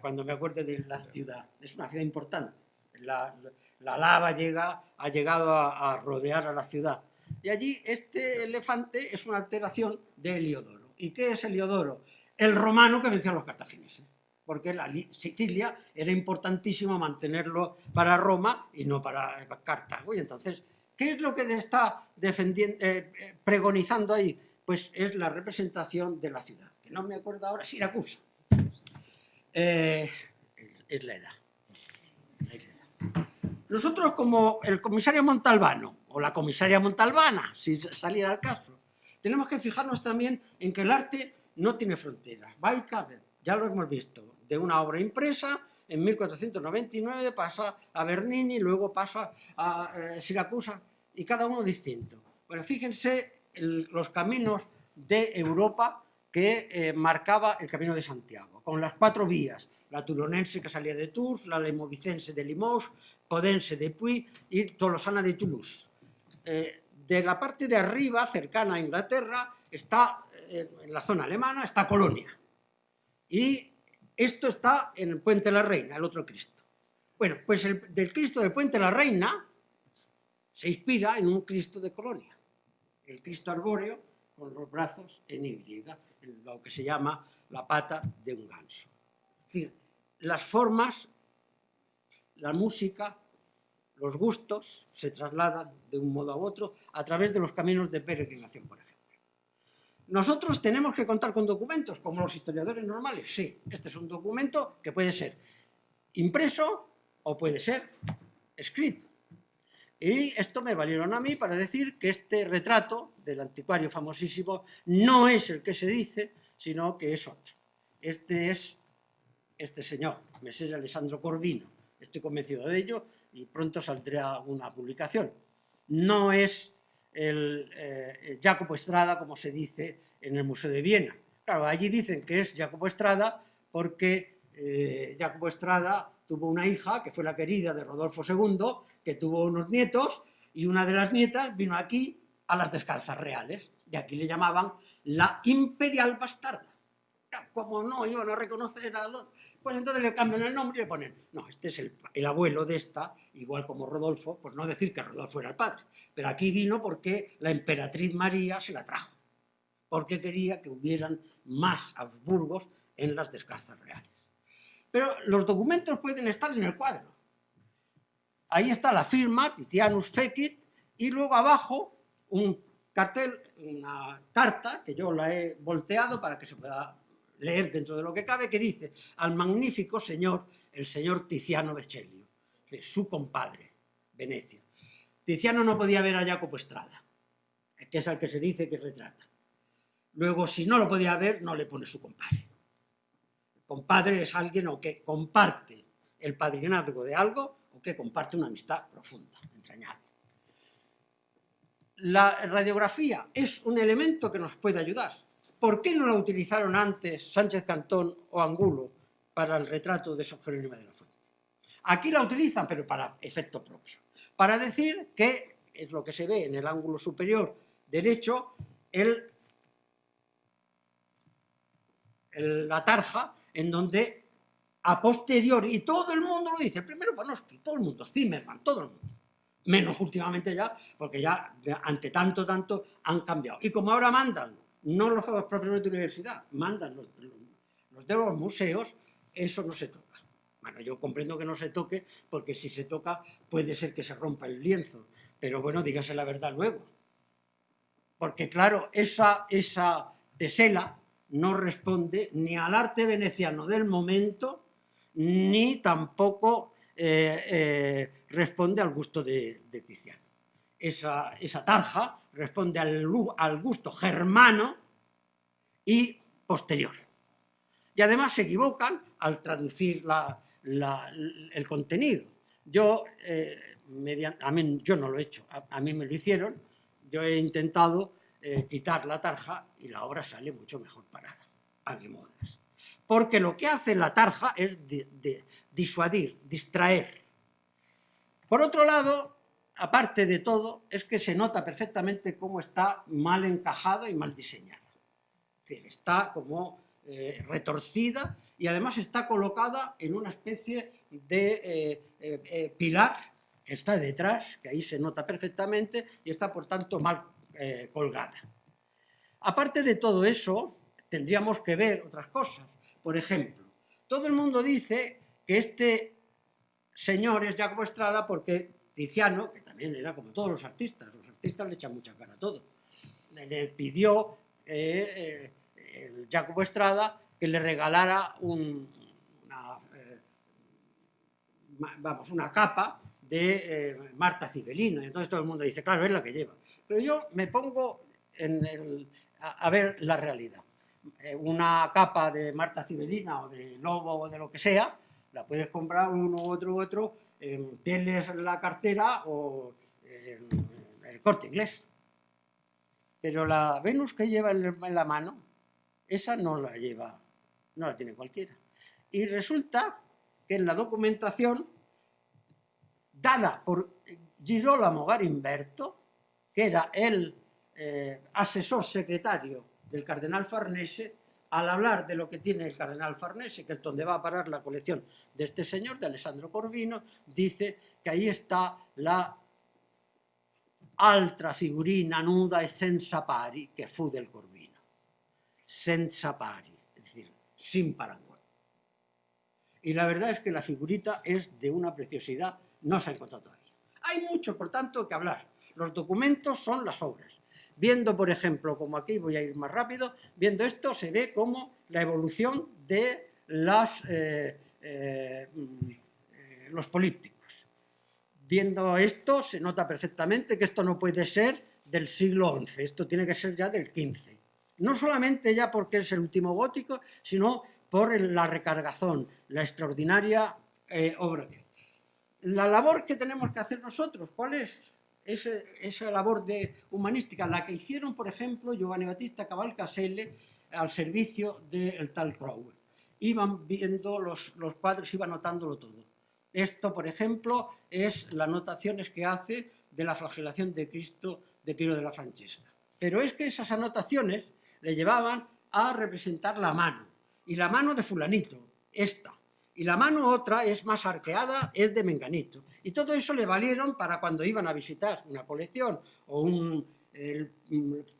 cuando me acuerdo de la ciudad, es una ciudad importante. La, lava llega, ha llegado a, rodear a la ciudad. Y allí este elefante es una alteración de Heliodoro. ¿Y qué es Heliodoro? El romano que venció a los cartagineses. Porque la Sicilia era importantísimo mantenerlo para Roma y no para Cartago. Y entonces, ¿qué es lo que está defendiendo, eh, eh, pregonizando ahí? Pues es la representación de la ciudad, que no me acuerdo ahora, Siracusa. Eh, es la edad. Nosotros como el comisario Montalbano, o la comisaria Montalbana, si saliera el caso, tenemos que fijarnos también en que el arte no tiene fronteras, va y cabe, ya lo hemos visto, de una obra impresa, en 1499 pasa a Bernini, luego pasa a eh, Siracusa, y cada uno distinto. Bueno, fíjense los caminos de Europa que eh, marcaba el Camino de Santiago, con las cuatro vías, la turonense que salía de Tours, la lemovicense de Limoges, podense de Puy y tolosana de Toulouse. Eh, de la parte de arriba, cercana a Inglaterra, está, eh, en la zona alemana, está Colonia. Y esto está en el Puente de la Reina, el otro Cristo. Bueno, pues el, del Cristo del Puente de la Reina se inspira en un Cristo de Colonia, el Cristo arbóreo con los brazos en Y, lo que se llama la pata de un ganso. Es decir, las formas, la música, los gustos se trasladan de un modo a otro a través de los caminos de peregrinación, por ejemplo. Nosotros tenemos que contar con documentos, como los historiadores normales. Sí, este es un documento que puede ser impreso o puede ser escrito. Y esto me valieron a mí para decir que este retrato del anticuario famosísimo no es el que se dice, sino que es otro. Este es este señor, Messer Alessandro Corvino, estoy convencido de ello, y pronto saldrá una publicación. No es el eh, Jacopo Estrada, como se dice en el Museo de Viena. Claro, allí dicen que es Jacopo Estrada porque eh, Jacopo Estrada tuvo una hija que fue la querida de Rodolfo II, que tuvo unos nietos, y una de las nietas vino aquí a las descalzas reales, y aquí le llamaban la imperial bastarda. Como no iban a reconocer a los... Pues entonces le cambian el nombre y le ponen, no, este es el, el, abuelo de esta, igual como Rodolfo, por no decir que Rodolfo era el padre, pero aquí vino porque la emperatriz María se la trajo, porque quería que hubieran más Habsburgos en las descalzas reales. Pero los documentos pueden estar en el cuadro. Ahí está la firma, Titianus Fecit, y luego abajo un cartel, una carta, que yo la he volteado para que se pueda leer dentro de lo que cabe, que dice al magnífico señor, el señor Tiziano Vecellio, su compadre, Venecia. Tiziano no podía ver a Jacopo Estrada, que es al que se dice que retrata. Luego, si no lo podía ver, no le pone su compadre. El compadre es alguien o que comparte el padrinazgo de algo o que comparte una amistad profunda, entrañable. La radiografía es un elemento que nos puede ayudar. ¿Por qué no la utilizaron antes Sánchez Cantón o Angulo para el retrato de Sor Jerónima de la Fuente? Aquí la utilizan, pero para efecto propio. Para decir que, es lo que se ve en el ángulo superior derecho, la tarja en donde a posteriori, y todo el mundo lo dice, el primero Panofsky, todo el mundo, Zimmerman, todo el mundo, menos últimamente ya, porque ya ante tanto, tanto han cambiado. Y como ahora mandan, no los profesores de universidad, mandan los, de los museos, eso no se toca. Bueno, yo comprendo que no se toque, porque si se toca puede ser que se rompa el lienzo, pero bueno, dígase la verdad luego. Porque claro, esa, esa tesela no responde ni al arte veneciano del momento, ni tampoco eh, eh, responde al gusto de, Tiziano. Esa, tarja responde al, gusto germano y posterior. Y además se equivocan al traducir el contenido. Yo, eh, a mí, yo no lo he hecho, a mí me lo hicieron, yo he intentado eh, quitar la tarja y la obra sale mucho mejor parada, a mi modo. Porque lo que hace la tarja es disuadir, distraer. Por otro lado, aparte de todo, es que se nota perfectamente cómo está mal encajada y mal diseñada. Está como eh, retorcida y además está colocada en una especie de eh, pilar que está detrás, que ahí se nota perfectamente, y está por tanto mal eh, colgada. Aparte de todo eso, tendríamos que ver otras cosas. Por ejemplo, todo el mundo dice que este señor es Jacobo Estrada porque Tiziano, que también era como todos los artistas, los artistas le echan mucha cara a todo, le pidió eh, eh, el Jacobo Estrada que le regalara una, vamos, una capa de Marta Cibelina. Entonces todo el mundo dice, claro, es la que lleva. Pero yo me pongo a, ver la realidad. Eh, una capa de Marta Cibelina o de Lobo o de lo que sea, la puedes comprar uno, otro, otro, en Pieles la cartera o el corte inglés. Pero la Venus que lleva en la mano, esa no la lleva, no la tiene cualquiera. Y resulta que en la documentación dada por Girolamo Garimberto, que era el eh, asesor secretario del cardenal Farnese, al hablar de lo que tiene el cardenal Farnese, que es donde va a parar la colección de este señor, de Alessandro Corvino, dice que ahí está la altra figurina nuda e senza pari que fu del Corvino. Senza pari, es decir, sin parangón. Y la verdad es que la figurita es de una preciosidad, no se ha encontrado todavía. Hay mucho, por tanto, que hablar. Los documentos son las obras. Viendo, por ejemplo, como aquí voy a ir más rápido, viendo esto se ve como la evolución de eh, eh, eh, los polípticos. Viendo esto se nota perfectamente que esto no puede ser del siglo XI, esto tiene que ser ya del XV. No solamente ya porque es el último gótico, sino por la recargazón, la extraordinaria obra que la labor que tenemos que hacer nosotros, ¿cuál es? Esa labor de humanística, la que hicieron, por ejemplo, Giovanni Battista Cavalcaselle al servicio del tal Crowell. Iban viendo los, los cuadros, iban notándolo todo. Esto, por ejemplo, es las anotaciones que hace de la flagelación de Cristo de Piero de la Francesca. Pero es que esas anotaciones le llevaban a representar la mano, y la mano de fulanito, esta, y la mano otra es más arqueada, es de menganito. Y todo eso le valieron para cuando iban a visitar una colección o un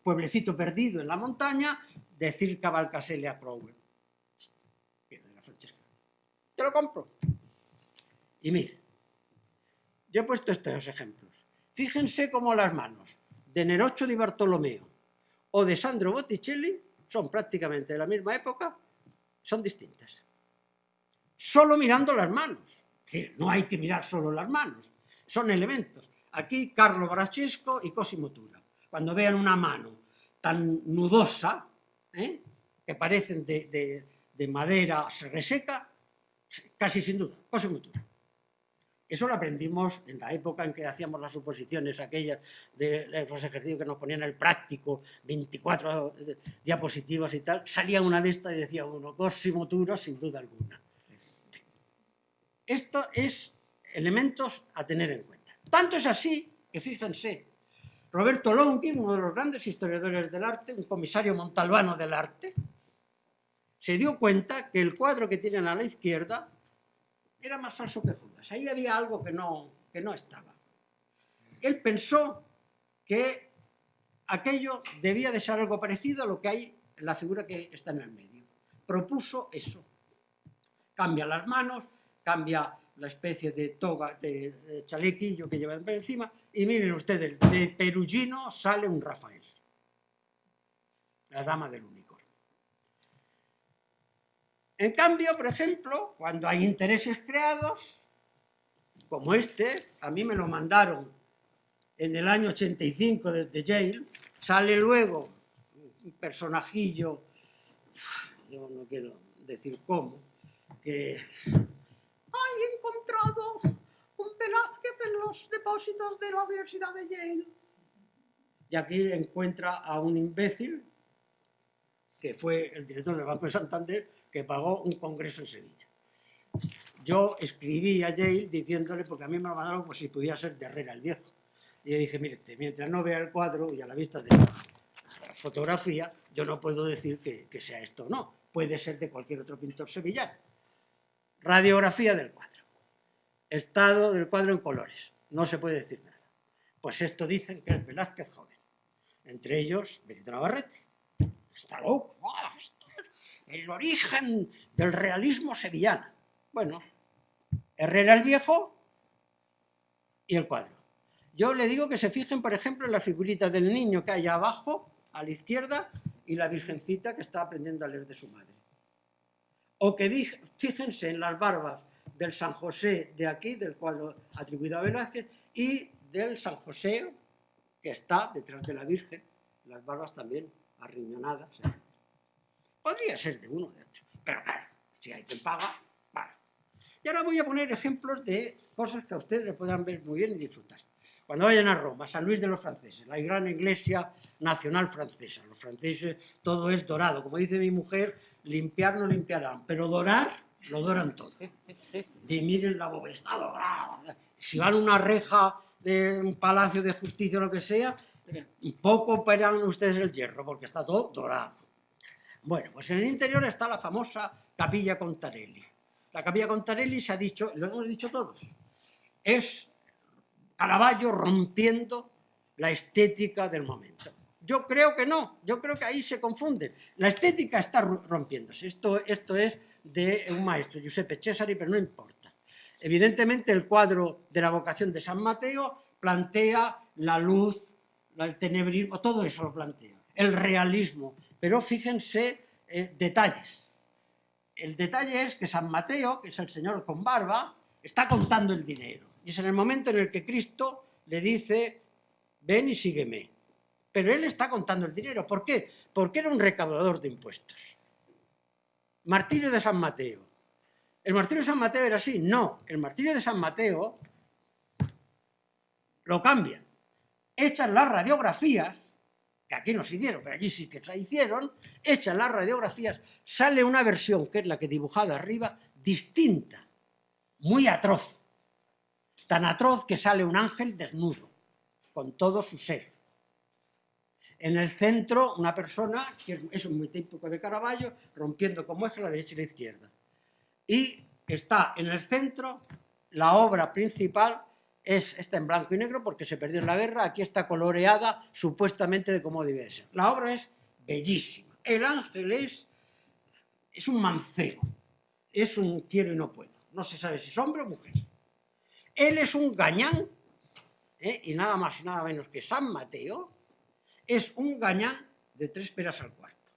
pueblecito perdido en la montaña, decir Cavalcaselle a Crowell. de la Francesca. Te lo compro. Y mire, yo he puesto estos ejemplos. Fíjense cómo las manos de Nerocho di Bartolomeo o de Sandro Botticelli son prácticamente de la misma época, son distintas. Solo mirando las manos. Es decir, no hay que mirar solo las manos, son elementos. Aquí Carlo Brachesco y Cosimo Tura. Cuando vean una mano tan nudosa, ¿eh? que parecen de, de, madera se reseca, casi sin duda, Cosimo Tura. Eso lo aprendimos en la época en que hacíamos las suposiciones aquellas de los ejercicios que nos ponían el práctico, 24 diapositivas y tal, salía una de estas y decía uno, Cosimo Tura sin duda alguna. Esto es elementos a tener en cuenta. Tanto es así que, fíjense, Roberto Longhi, uno de los grandes historiadores del arte, un comisario montalbano del arte, se dio cuenta que el cuadro que tienen a la izquierda era más falso que Judas. Ahí había algo que no, que no estaba. Él pensó que aquello debía de ser algo parecido a lo que hay en la figura que está en el medio. Propuso eso. Cambia las manos, cambia la especie de toga, de, chalequillo que llevan por encima, y miren ustedes, de Perugino sale un Rafael, la dama del único. En cambio, por ejemplo, cuando hay intereses creados, como este, a mí me lo mandaron en el año 85 desde Yale, sale luego un personajillo, yo no quiero decir cómo, que hay encontrado un Velázquez en los depósitos de la Universidad de Yale. Y aquí encuentra a un imbécil, que fue el director del Banco de Santander, que pagó un congreso en Sevilla. Yo escribí a Yale diciéndole, porque a mí me lo mandaron como si pudiera ser de Herrera el Viejo. Y yo dije, mire, mientras no vea el cuadro y a la vista de la fotografía, yo no puedo decir que, que sea esto o no. Puede ser de cualquier otro pintor sevillano. Radiografía del cuadro. Estado del cuadro en colores. No se puede decir nada. Pues esto dicen que es Velázquez joven. Entre ellos, Benito Navarrete. Está loco. ¡Ah! el origen del realismo sevillano. Bueno, Herrera el Viejo y el cuadro. Yo le digo que se fijen, por ejemplo, en la figurita del niño que hay abajo, a la izquierda, y la virgencita que está aprendiendo a leer de su madre. O que fíjense en las barbas del San José de aquí, del cuadro atribuido a Velázquez, y del San José que está detrás de la Virgen, las barbas también arriñonadas. Podría ser de uno de otro, pero claro, si hay quien paga, vale. Y ahora voy a poner ejemplos de cosas que a ustedes les puedan ver muy bien y disfrutar. Cuando vayan a Roma, San Luis de los franceses, la gran iglesia nacional francesa, los franceses todo es dorado, como dice mi mujer, limpiar no limpiarán, pero dorar, lo doran todo. De miren la bóveda, está dorado. Si van a una reja de un palacio de justicia o lo que sea, poco operan ustedes el hierro, porque está todo dorado. Bueno, pues en el interior está la famosa Capilla Contarelli. La Capilla Contarelli se ha dicho, lo hemos dicho todos, es Caravaggio rompiendo la estética del momento. Yo creo que no, yo creo que ahí se confunde. La estética está rompiéndose. Esto, esto es de un maestro, Giuseppe Cesari, pero no importa. Evidentemente el cuadro de la vocación de San Mateo plantea la luz, el tenebrismo, todo eso lo plantea. El realismo, pero fíjense eh, detalles. El detalle es que San Mateo, que es el señor con barba, está contando el dinero. Y es en el momento en el que Cristo le dice, ven y sígueme. Pero él está contando el dinero. ¿Por qué? Porque era un recaudador de impuestos. Martirio de San Mateo. ¿El martirio de San Mateo era así? No, el martirio de San Mateo lo cambian. Echan las radiografías, que aquí no se hicieron, pero allí sí que se hicieron, echan las radiografías, sale una versión, que es la que he dibujado arriba, distinta, muy atroz. Tan atroz que sale un ángel desnudo, con todo su ser. En el centro, una persona, que es muy típico de Caravaggio, rompiendo como eje la derecha y la izquierda. Y está en el centro, la obra principal es, está en blanco y negro porque se perdió en la guerra, aquí está coloreada supuestamente de cómo debe ser. La obra es bellísima. El ángel es, es un mancebo, es un quiero y no puedo. No se sabe si es hombre o mujer. Él es un gañán, ¿eh? y nada más y nada menos que San Mateo, es un gañán de tres peras al cuarto.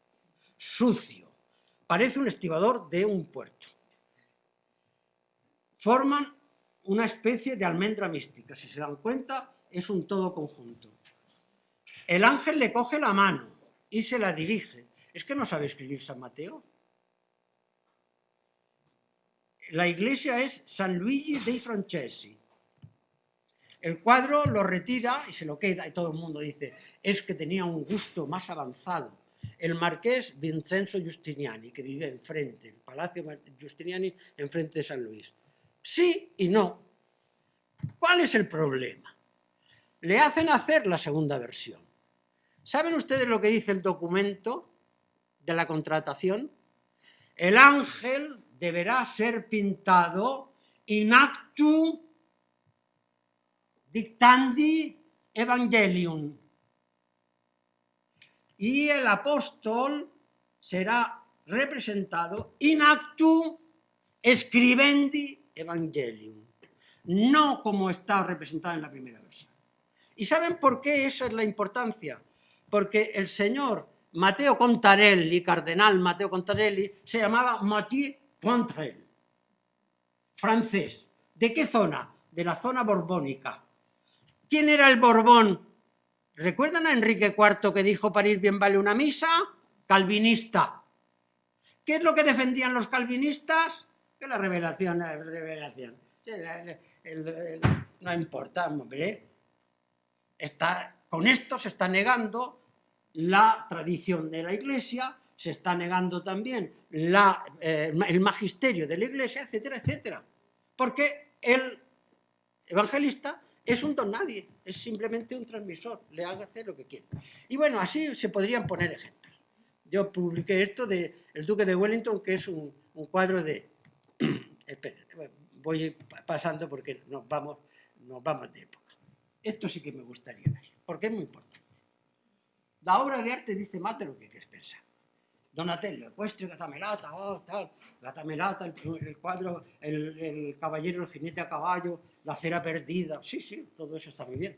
Sucio. Parece un estibador de un puerto. Forman una especie de almendra mística. Si se dan cuenta, es un todo conjunto. El ángel le coge la mano y se la dirige. ¿Es que no sabe escribir San Mateo? La iglesia es San Luigi dei Francesi. El cuadro lo retira y se lo queda y todo el mundo dice, es que tenía un gusto más avanzado. El marqués Vincenzo Giustiniani, que vive enfrente, el Palacio Giustiniani enfrente de San Luis. Sí y no. ¿Cuál es el problema? Le hacen hacer la segunda versión. ¿Saben ustedes lo que dice el documento de la contratación? El ángel deberá ser pintado in actu dictandi evangelium. Y el apóstol será representado in actu scribendi evangelium, no como está representado en la primera versión. ¿Y saben por qué esa es la importancia? Porque el señor Mateo Contarelli, cardenal Mateo Contarelli, se llamaba Mathieu Pontrel, francés. ¿De qué zona? De la zona borbónica. ¿Quién era el Borbón? ¿Recuerdan a Enrique IV que dijo para ir bien vale una misa? Calvinista. ¿Qué es lo que defendían los calvinistas? Que la revelación es revelación. no importa, hombre. Está, con esto se está negando la tradición de la Iglesia, se está negando también eh, el magisterio de la Iglesia, etcétera, etcétera. Porque el evangelista es un don nadie, es simplemente un transmisor, le haga hacer lo que quiere. Y bueno, así se podrían poner ejemplos. Yo publiqué esto de El Duque de Wellington, que es un, cuadro de... Esperen, voy pasando porque nos vamos, nos vamos de época. Esto sí que me gustaría ver, porque es muy importante. La obra de arte dice más de lo que quieres pensar. Donatello, ecuestre, gatamelata, oh, tal, gatamelata, el, cuadro, el, caballero, el jinete a caballo, la cera perdida, sí, sí, todo eso está muy bien.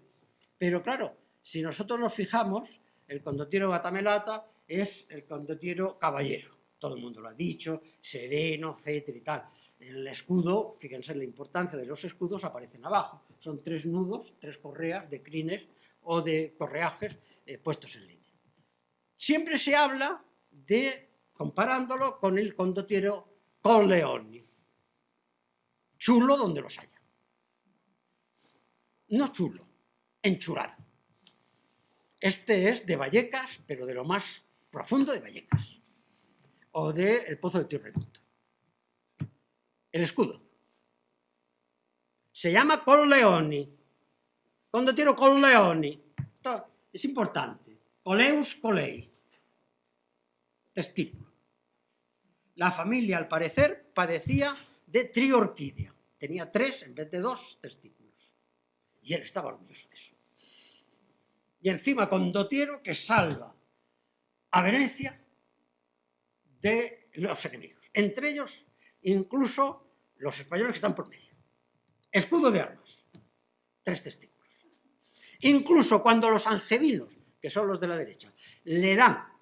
Pero claro, si nosotros nos fijamos, el condotiero gatamelata es el condotiero caballero, todo el mundo lo ha dicho, sereno, etcétera y tal. El escudo, fíjense en la importancia de los escudos, aparecen abajo. Son tres nudos, tres correas de crines o de correajes eh, puestos en línea. Siempre se habla de, comparándolo con el condottiero Colleoni. Chulo donde los haya. No chulo, enchurado. Este es de Vallecas, pero de lo más profundo de Vallecas. O de El Pozo de Tirremoto. El escudo. Se llama Colleoni. Condottiero Colleoni. Esto es importante. Coleus Colei testículo. La familia, al parecer, padecía de triorquidia. Tenía tres en vez de dos testículos. Y él estaba orgulloso de eso. Y encima con Dotiero que salva a Venecia de los enemigos. Entre ellos, incluso los españoles que están por medio. Escudo de armas. Tres testículos. Incluso cuando los angevinos, que son los de la derecha, le dan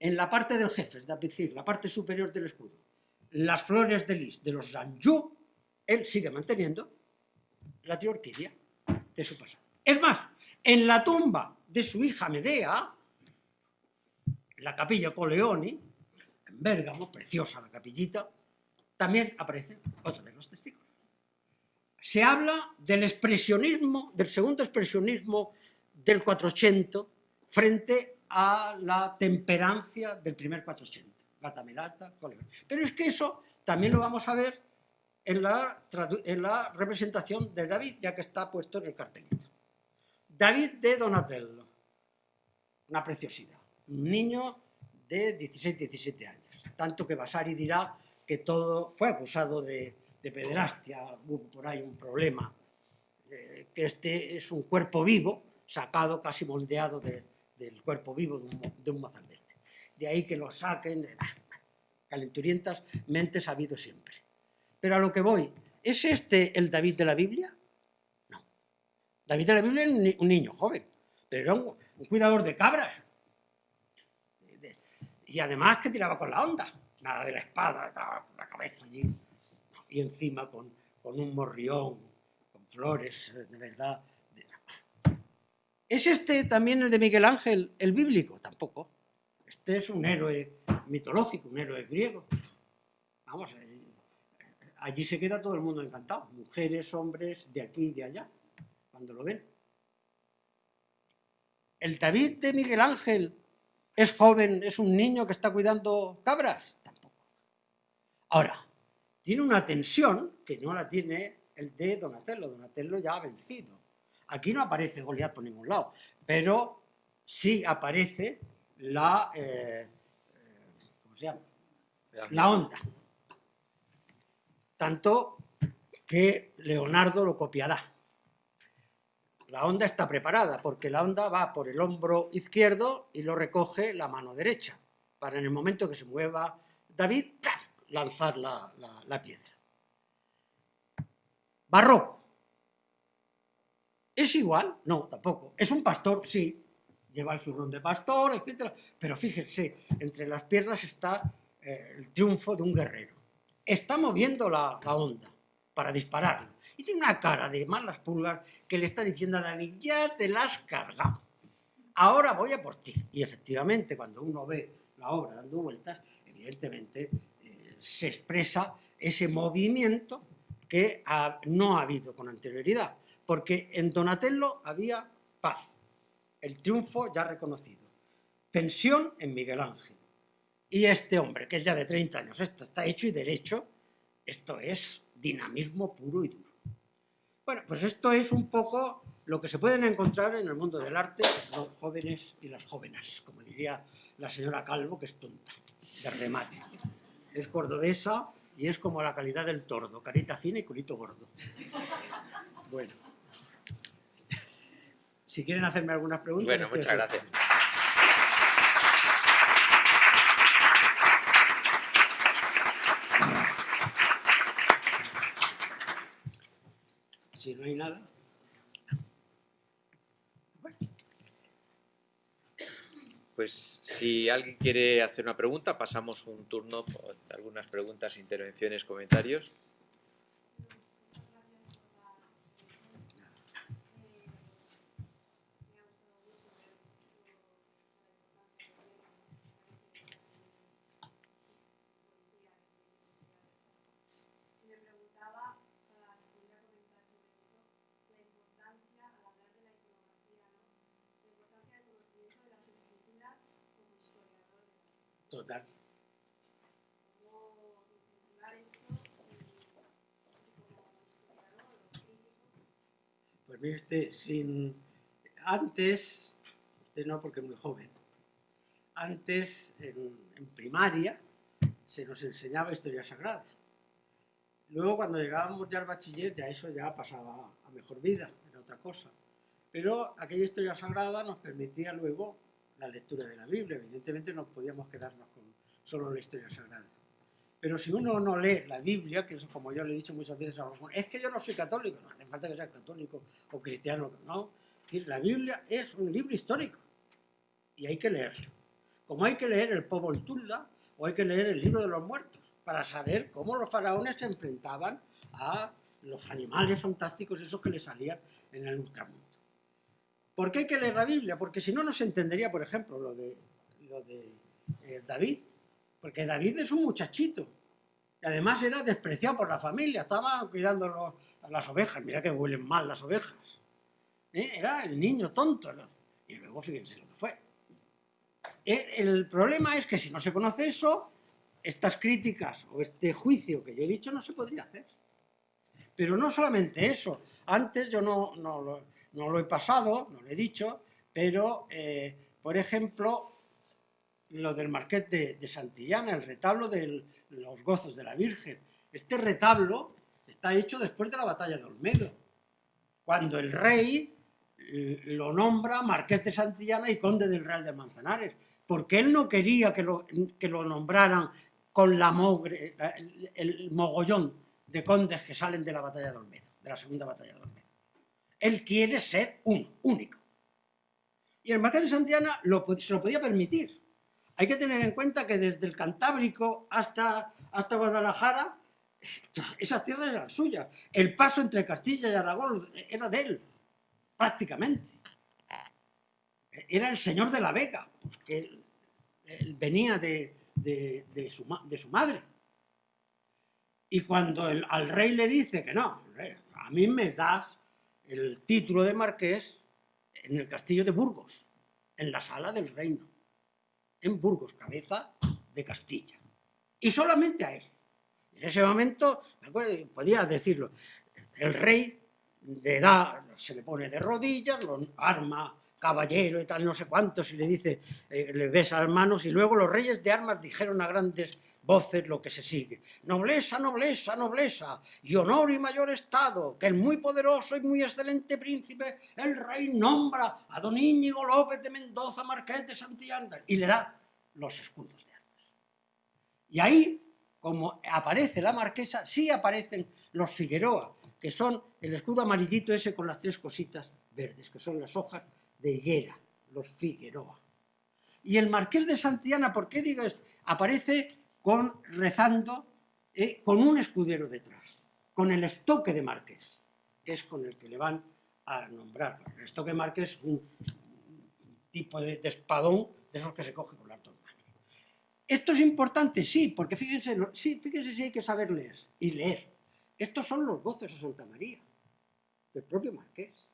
en la parte del jefe, es decir, la parte superior del escudo, las flores de lis de los Zanjú, él sigue manteniendo la triorquidia de su pasado. Es más, en la tumba de su hija Medea, la capilla Coleoni, en Bérgamo, preciosa la capillita, también aparecen otra vez los testigos. Se habla del expresionismo, del segundo expresionismo del 480 frente a la temperancia del primer 480, Gatamelata, Pero es que eso también lo vamos a ver en la, en la representación de David, ya que está puesto en el cartelito. David de Donatello, una preciosidad, un niño de 16-17 años, tanto que Vasari dirá que todo fue acusado de, pederastia, hubo por ahí un problema, eh, que este es un cuerpo vivo, sacado, casi moldeado del cuerpo vivo de un, de mozambete. De ahí que lo saquen, eh, calenturientas mentes ha habido siempre. Pero a lo que voy, ¿es este el David de la Biblia? No. David de la Biblia es un niño joven, pero era un, cuidador de cabras. y además que tiraba con la onda nada de la espada, la cabeza allí, y encima con, un morrión, con flores, de verdad. ¿Es este también el de Miguel Ángel, el bíblico? Tampoco. Este es un héroe mitológico, un héroe griego. Vamos, eh, allí se queda todo el mundo encantado, mujeres, hombres, de aquí y de allá, cuando lo ven. ¿El David de Miguel Ángel es joven, es un niño que está cuidando cabras? Ahora, tiene una tensión que no la tiene el de Donatello. Donatello ya ha vencido. Aquí no aparece Goliat por ningún lado, pero sí aparece la, eh, eh, ¿cómo se llama? La onda. Tanto que Leonardo lo copiará. La onda está preparada porque la onda va por el hombro izquierdo y lo recoge la mano derecha, para en el momento que se mueva David, lanzar la, piedra. Barroco. ¿Es igual? No, tampoco. ¿Es un pastor? Sí. Lleva el zurrón de pastor, etc. Pero fíjense, entre las piernas está eh, el triunfo de un guerrero. Está moviendo la, onda para dispararlo. Y tiene una cara de malas pulgas que le está diciendo a David, ya te la has cargado. Ahora voy a por ti. Y efectivamente, cuando uno ve la obra dando vueltas, evidentemente se expresa ese movimiento que no ha habido con anterioridad, porque en Donatello había paz, el triunfo ya reconocido, tensión en Miguel Ángel. Y este hombre, que es ya de 30 años, esto está hecho y derecho, esto es dinamismo puro y duro. Bueno, pues esto es un poco lo que se pueden encontrar en el mundo del arte los jóvenes y las jóvenes, como diría la señora Calvo, que es tonta, de remate es cordobesa y es como la calidad del tordo, carita fina y culito gordo. Bueno. Si quieren hacerme algunas preguntas... Bueno, muchas gracias. Si no hay nada... Pues si alguien quiere hacer una pregunta, pasamos un turno por algunas preguntas, intervenciones, comentarios. Total. Pues mire usted, sin... antes, usted no porque es muy joven, antes en, primaria se nos enseñaba historia sagrada. Luego cuando llegábamos ya al bachiller ya eso ya pasaba a mejor vida, era otra cosa. Pero aquella historia sagrada nos permitía luego la lectura de la Biblia. Evidentemente no podíamos quedarnos con solo la historia sagrada. Pero si uno no lee la Biblia, que es como yo le he dicho muchas veces a los es que yo no soy católico, no hace falta que sea católico o cristiano, no. La Biblia es un libro histórico y hay que leerlo. Como hay que leer el Tulla o hay que leer el libro de los muertos para saber cómo los faraones se enfrentaban a los animales fantásticos esos que les salían en el ultramundo. ¿Por qué hay que leer la Biblia? Porque si no, no se entendería, por ejemplo, lo de, eh, David. Porque David es un muchachito. Y además era despreciado por la familia, estaba cuidando a las ovejas. Mira que huelen mal las ovejas. ¿Eh? Era el niño tonto. Y luego fíjense lo que fue. El, problema es que si no se conoce eso, estas críticas o este juicio que yo he dicho no se podría hacer. Pero no solamente eso. Antes yo no, no, lo, he pasado, no lo he dicho, pero, eh, por ejemplo, lo del Marqués de, Santillana, el retablo de los gozos de la Virgen. Este retablo está hecho después de la batalla de Olmedo, cuando el rey lo nombra Marqués de Santillana y Conde del Real de Manzanares, porque él no quería que lo, nombraran con la mogre, el, mogollón de condes que salen de la batalla de Olmedo, de la segunda batalla de Olmedo. Él quiere ser uno, único. Y el Marqués de Santillana se lo podía permitir, hay que tener en cuenta que desde el Cantábrico hasta, hasta Guadalajara, esas tierras eran suyas. El paso entre Castilla y Aragón era de él, prácticamente. Era el señor de la Vega, porque él, venía de, su, madre. Y cuando al rey le dice que no, a mí me das el título de marqués en el castillo de Burgos, en la sala del reino en Burgos, cabeza de Castilla. Y solamente a él. En ese momento, me acuerdo, podía decirlo, el rey le da, se le pone de rodillas, lo arma caballero y tal, no sé cuántos, y le dice, eh, le besa las manos, y luego los reyes de armas dijeron a grandes voces lo que se sigue. Nobleza, nobleza, nobleza, y honor y mayor estado, que el muy poderoso y muy excelente príncipe, el rey nombra a don Íñigo López de Mendoza, marqués de Santillana, y le da los escudos de armas. Y ahí, como aparece la marquesa, sí aparecen los Figueroa, que son el escudo amarillito ese con las tres cositas verdes, que son las hojas de higuera, los Figueroa. Y el marqués de Santillana, ¿por qué digo esto? Aparece rezando eh, con un escudero detrás, con el estoque de marqués, que es con el que le van a nombrar. El estoque de marqués es un tipo de, espadón de esos que se coge con las dos manos. Esto es importante, sí, porque fíjense, sí, fíjense si hay que saber leer y leer. Estos son los gozos de Santa María, del propio marqués.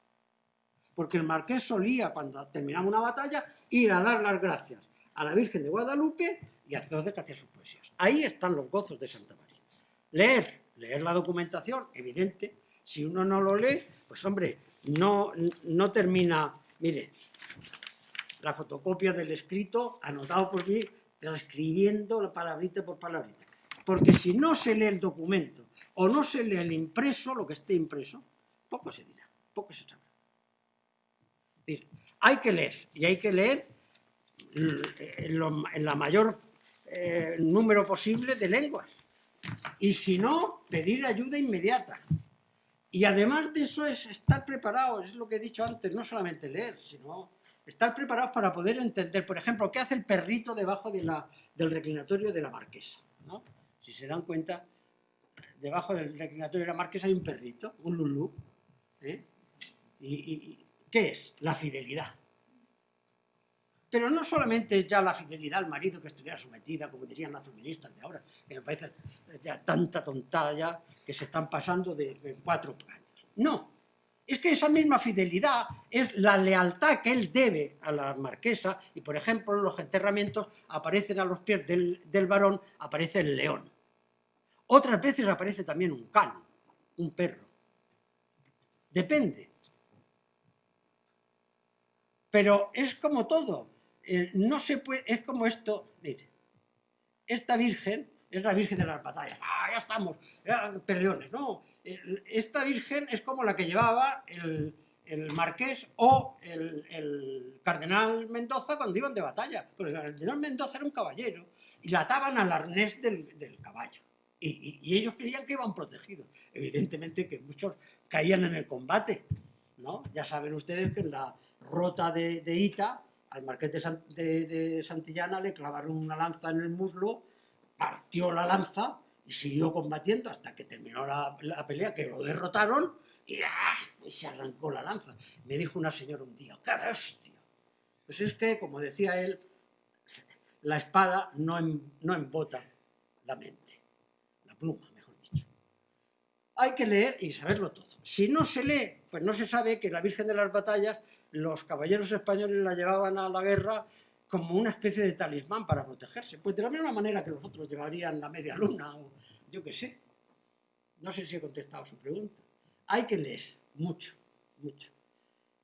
Porque el marqués solía, cuando terminaba una batalla, ir a dar las gracias a la Virgen de Guadalupe y a todos que hacía sus poesías. Ahí están los gozos de Santa María. Leer, leer la documentación, evidente. Si uno no lo lee, pues hombre, no, no termina... Mire, la fotocopia del escrito anotado por mí, transcribiendo la palabrita por palabrita. Porque si no se lee el documento o no se lee el impreso, lo que esté impreso, poco se dirá, poco se sabrá. hay que leer, y hay que leer en, la mayor eh, número posible de lenguas. Y si no, pedir ayuda inmediata. Y además de eso es estar preparado, es lo que he dicho antes, no solamente leer, sino estar preparados para poder entender, por ejemplo, qué hace el perrito debajo de la, del reclinatorio de la marquesa. Si se dan cuenta, debajo del reclinatorio de la marquesa hay un perrito, un lulú. ¿eh? ¿Y, qué es? La fidelidad. Pero no solamente es ya la fidelidad al marido que estuviera sometida, como dirían las feministas de ahora, que me parece ya tanta tontada ya que se están pasando de, cuatro años. No, es que esa misma fidelidad es la lealtad que él debe a la marquesa y, por ejemplo, en los enterramientos aparecen a los pies del, varón, aparece el león. Otras veces aparece también un can, un perro. Depende. Pero es como todo. Eh, no se puede, es como esto, mire, esta virgen es la Virgen de las batallas. ¡Ah, ya estamos! peleones, no. Esta Virgen es como la que llevaba el, marqués o el, cardenal Mendoza cuando iban de batalla. Porque el cardenal Mendoza era un caballero y la ataban al arnés del, caballo. Y, ellos creían que iban protegidos. Evidentemente que muchos caían en el combate. ¿no? Ya saben ustedes que en la rota de, Ita, al marqués de, Santillana le clavaron una lanza en el muslo partió la lanza y siguió combatiendo hasta que terminó la, pelea, que lo derrotaron ¡ah! y, se arrancó la lanza. Me dijo una señora un día, ¡qué bestia! Pues es que, como decía él, la espada no, no embota la mente. pluma, mejor dicho. Hay que leer y saberlo todo. Si no se lee, pues no se sabe que la Virgen de las Batallas, los caballeros españoles la llevaban a la guerra como una especie de talismán para protegerse. Pues de la misma manera que los otros llevarían la media luna o yo qué sé. No sé si he contestado su pregunta. Hay que leer mucho, mucho.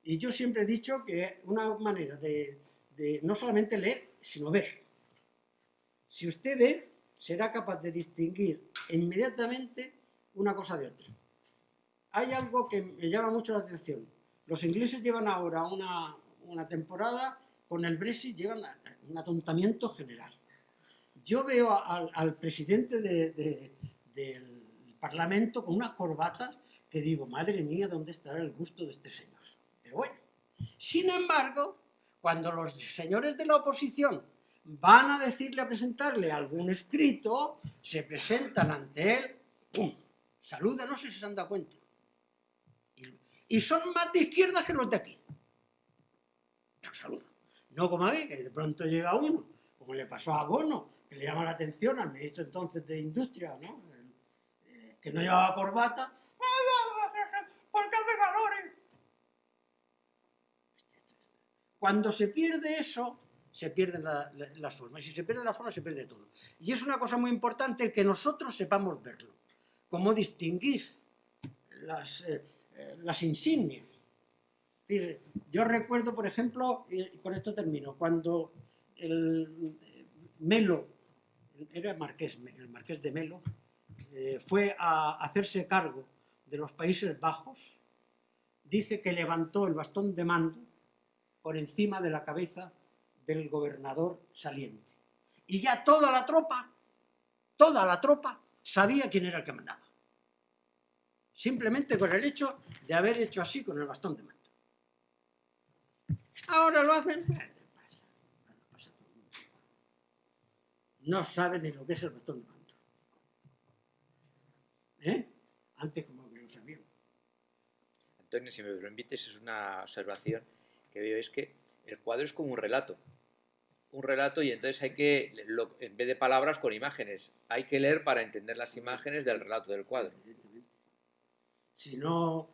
Y yo siempre he dicho que una manera de, de no solamente leer, sino ver. Si usted ve, será capaz de distinguir inmediatamente una cosa de otra. Hay algo que me llama mucho la atención. Los ingleses llevan ahora una, temporada con el Brexit, llevan un atontamiento general. Yo veo al, presidente de, de, del Parlamento con una corbata que digo, madre mía, ¿dónde estará el gusto de este señor? Pero bueno, sin embargo, cuando los señores de la oposición van a decirle, a presentarle algún escrito, se presentan ante él, ¡pum! Saluda, no sé si se han dado cuenta. Y, son más de izquierda que los de aquí. No saluda. No como aquí, que de pronto llega uno, como le pasó a Bono, que le llama la atención al ministro entonces de Industria, ¿no? que no llevaba corbata, porque hace calor. Cuando se pierde eso, se pierden la, la, las formas. Y si se pierde la forma, se pierde todo. Y es una cosa muy importante el que nosotros sepamos verlo. Cómo distinguir las, eh, las insignias. Yo recuerdo, por ejemplo, y con esto termino, cuando el Melo, era marqués, el marqués de Melo, eh, fue a hacerse cargo de los Países Bajos, dice que levantó el bastón de mando por encima de la cabeza del gobernador saliente. Y ya toda la tropa, toda la tropa, sabía quién era el que mandaba. Simplemente con el hecho de haber hecho así con el bastón de mando. Ahora lo hacen, no saben ni lo que es el bastón de mando. ¿Eh? Antes como que lo sabían. Antonio, si me permites, es una observación que veo, es que el cuadro es como un relato. Un relato y entonces hay que, en vez de palabras, con imágenes. Hay que leer para entender las imágenes del relato del cuadro. Si no,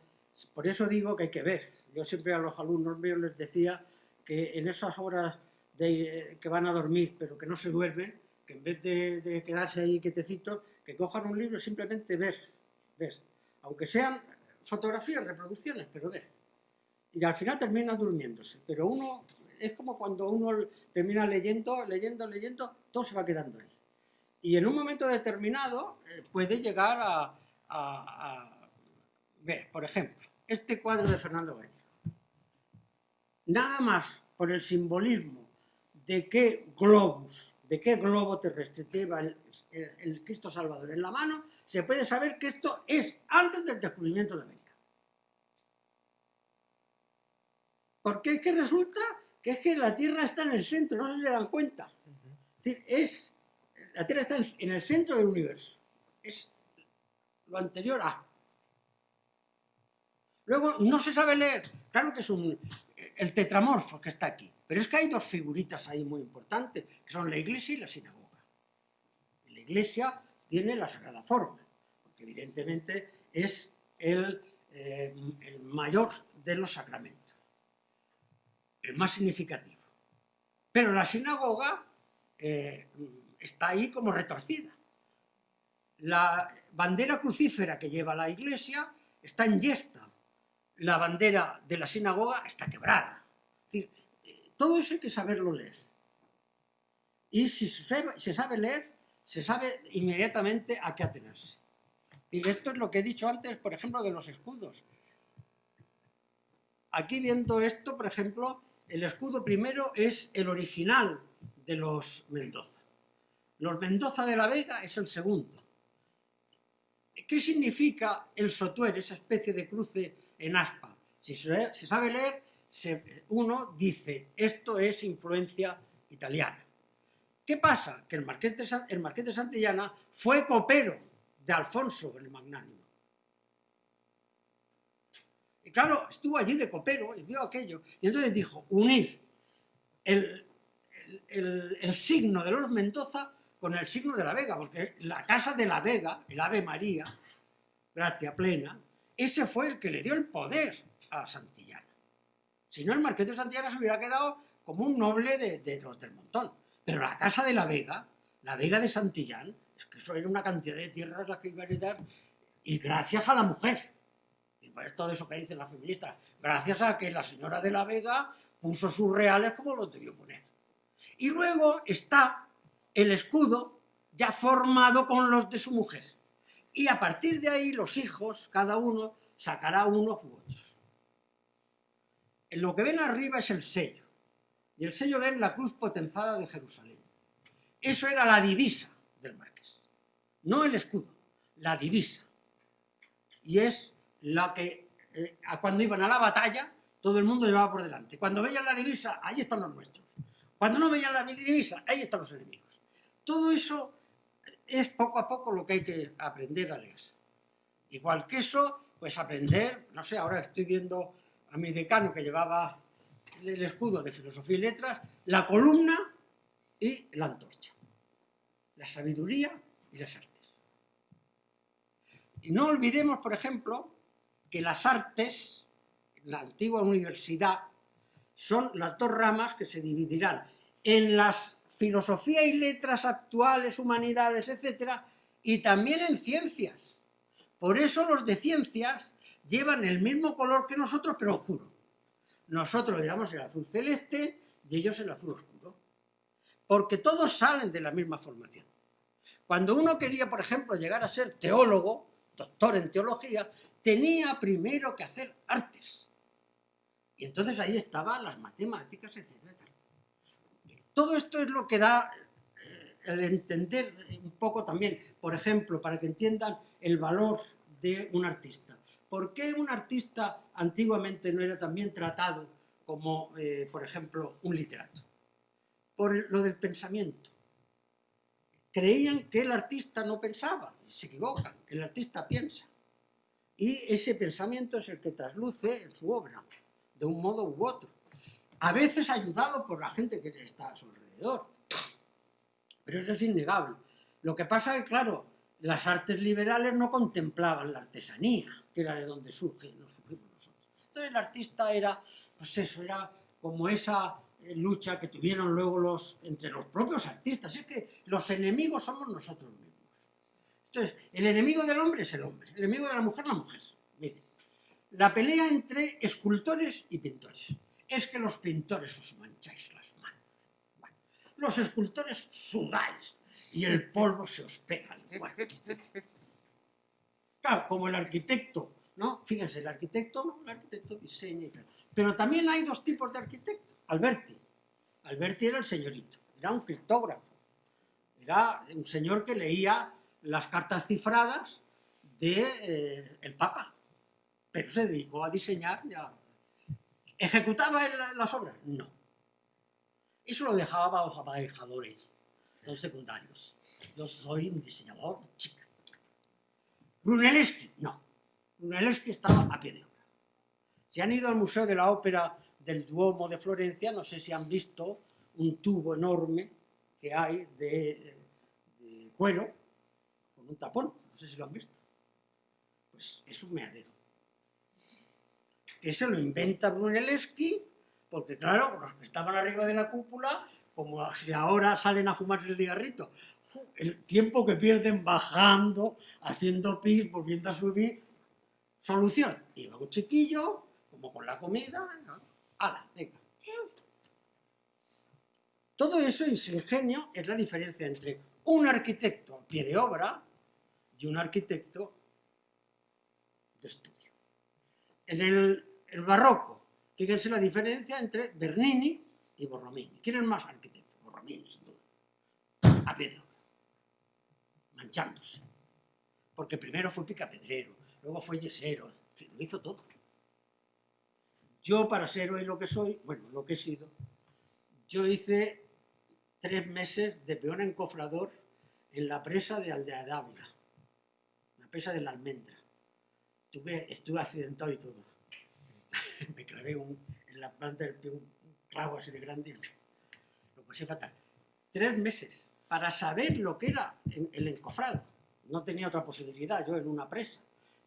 por eso digo que hay que ver. Yo siempre a los alumnos míos les decía que en esas horas de, que van a dormir, pero que no se duermen, que en vez de, de quedarse ahí quietecitos, que cojan un libro y simplemente ver, ver. Aunque sean fotografías, reproducciones, pero ver. Y al final termina durmiéndose. Pero uno, es como cuando uno termina leyendo, leyendo, leyendo, todo se va quedando ahí. Y en un momento determinado eh, puede llegar a, a ver, por ejemplo, este cuadro de Fernando Gallego. Nada más por el simbolismo de qué globus de qué globo terrestre lleva el, Cristo Salvador en la mano, se puede saber que esto es antes del descubrimiento de América. Porque es que resulta que es que la Tierra está en el centro, no se le dan cuenta. Es decir, es, la Tierra está en el centro del universo. Es lo anterior a. Luego, no se sabe leer. Claro que es un, el tetramorfo que está aquí. Pero es que hay dos figuritas ahí muy importantes, que son la iglesia y la sinagoga. La iglesia tiene la sagrada forma, porque evidentemente es el, eh, mayor de los sacramentos, el más significativo. Pero la sinagoga eh, está ahí como retorcida. La bandera crucífera que lleva la iglesia está en yesta, la bandera de la sinagoga está quebrada. Decir, todo eso hay que saberlo leer. Y si se sabe, se sabe leer, se sabe inmediatamente a qué atenerse. Y esto es lo que he dicho antes, por ejemplo, de los escudos. Aquí viendo esto, por ejemplo, el escudo primero es el original de los Mendoza. Los Mendoza de la Vega es el segundo. ¿Qué significa el sotuer, esa especie de cruce en aspa? Si se sabe leer, uno dice, esto es influencia italiana. ¿Qué pasa? Que el Marqués, de Santillana fue copero de Alfonso el Magnánimo. Y claro, estuvo allí de copero y vio aquello. Y entonces dijo, unir el, el signo de los Mendoza con el signo de la Vega, porque la casa de la Vega, el Ave María, gracia plena, ese fue el que le dio el poder a Santillana. Si no, el marqués de Santillana se hubiera quedado como un noble de, los del montón. Pero la casa de la Vega, la Vega de Santillán, es que eso era una cantidad de tierras las que iba a heredar, y gracias a la mujer. Y pues todo eso que dicen las feministas, gracias a que la señora de la Vega puso sus reales como los debió poner. Y luego está el escudo ya formado con los de su mujer. Y a partir de ahí los hijos, cada uno, sacará unos u otros. En lo que ven arriba es el sello. Y el sello ven la cruz potenzada de Jerusalén. Eso era la divisa del marqués. No el escudo, la divisa. Y es la que, eh, cuando iban a la batalla, todo el mundo llevaba por delante. Cuando veían la divisa, ahí están los nuestros. Cuando no veían la divisa, ahí están los enemigos. Todo eso es poco a poco lo que hay que aprender a leer. Igual que eso, pues aprender, no sé, ahora estoy viendo a mi decano que llevaba el escudo de filosofía y letras, la columna y la antorcha. La sabiduría y las artes. Y no olvidemos, por ejemplo, que las artes, la antigua universidad, son las dos ramas que se dividirán en las filosofía y letras actuales, humanidades, etc., y también en ciencias. Por eso los de ciencias llevan el mismo color que nosotros, pero oscuro. Nosotros le llamamos el azul celeste y ellos el azul oscuro. Porque todos salen de la misma formación. Cuando uno quería, por ejemplo, llegar a ser teólogo, doctor en teología, tenía primero que hacer artes. Y entonces ahí estaban las matemáticas, etcétera. Todo esto es lo que da eh, el entender un poco también, por ejemplo, para que entiendan el valor de un artista. ¿Por qué un artista antiguamente no era también tratado como, eh, por ejemplo, un literato? Por lo del pensamiento. Creían que el artista no pensaba, se equivocan, el artista piensa. Y ese pensamiento es el que trasluce en su obra, de un modo u otro a veces ayudado por la gente que está a su alrededor. Pero eso es innegable. Lo que pasa es que, claro, las artes liberales no contemplaban la artesanía, que era de donde surge, nos surgimos nosotros. Entonces el artista era, pues eso, era como esa eh, lucha que tuvieron luego los, entre los propios artistas. Es que los enemigos somos nosotros mismos. Entonces, el enemigo del hombre es el hombre, el enemigo de la mujer la mujer. Miren, la pelea entre escultores y pintores es que los pintores os mancháis las manos. los escultores sudáis y el polvo se os pega al Claro, como el arquitecto, ¿no? Fíjense, el arquitecto. El arquitecto diseña y tal. Pero también hay dos tipos de arquitecto. Alberti. Alberti era el señorito, era un criptógrafo. Era un señor que leía las cartas cifradas del de, eh, Papa. Pero se dedicó a diseñar ya ¿Ejecutaba las obras? No. Eso lo dejaba a los aparejadores, los secundarios. Yo soy un diseñador chica. Brunelleschi, no. Brunelleschi estaba a pie de obra. Si han ido al Museo de la Ópera del Duomo de Florencia, no sé si han visto un tubo enorme que hay de, de cuero con un tapón, no sé si lo han visto. Pues es un meadero que se lo inventa Brunelleschi, porque claro, los que estaban arriba de la cúpula, como si ahora salen a fumarse el cigarrito, el tiempo que pierden bajando, haciendo pis, volviendo a subir, solución, iba un chiquillo, como con la comida, ¡hala, venga! Todo eso en su ingenio es la diferencia entre un arquitecto a pie de obra y un arquitecto de estudio. En el el barroco. Fíjense la diferencia entre Bernini y Borromini. ¿Quién es más arquitecto? Borromini, sin duda. A Pedro. Manchándose. Porque primero fue picapedrero, luego fue yesero, lo hizo todo. Yo, para ser hoy lo que soy, bueno, lo que he sido, yo hice tres meses de peón encofrador en la presa de Aldea Dávila, la presa de la almendra. estuve accidentado y todo. me clavé en la planta del pie un clavo así de grande y lo pasé fatal. Tres meses para saber lo que era el encofrado. No tenía otra posibilidad, yo en una presa,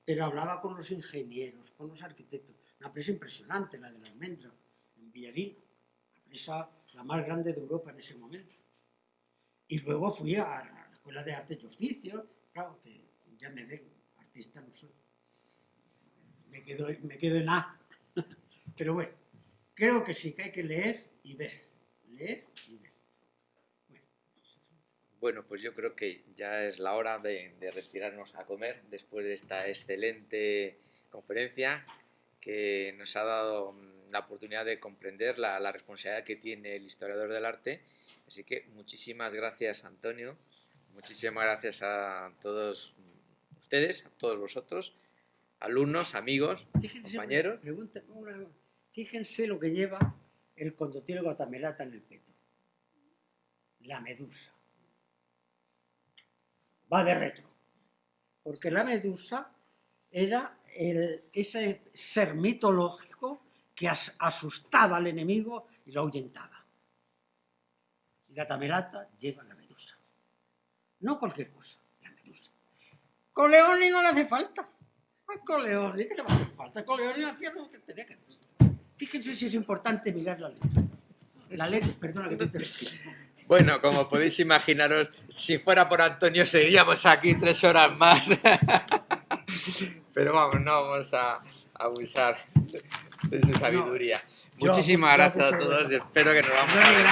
pero hablaba con los ingenieros, con los arquitectos. Una presa impresionante, la de la almendra, en Villarín, la presa la más grande de Europa en ese momento. Y luego fui a la Escuela de Artes y Oficios, claro, que ya me ven, artista no soy. Me quedo, me quedo en A. Pero bueno, creo que sí que hay que leer y ver. Leer y ver. Bueno, pues yo creo que ya es la hora de, retirarnos a comer después de esta excelente conferencia que nos ha dado mm, la oportunidad de comprender la, la, responsabilidad que tiene el historiador del arte. Así que muchísimas gracias, Antonio. Muchísimas gracias a todos ustedes, a todos vosotros, alumnos, amigos, compañeros. Fíjense lo que lleva el condotiro guatamelata en el peto. La medusa va de retro. Porque la medusa era ese ser mitológico que asustaba al enemigo y lo ahuyentaba. Y Gatamelata lleva la medusa. No cualquier cosa, la medusa. Coleoni no le hace falta. A Coleoni, ¿qué le va a hacer falta? Coleoni hacía lo que tenía que hacer. Fíjense si es importante mirar la letra. La letra, perdona que te interrumpa. Bueno, como podéis imaginaros, si fuera por Antonio seguíamos aquí tres horas más. Pero vamos, no vamos a abusar de su sabiduría. Muchísimas gracias a todos y espero que nos vamos a ver.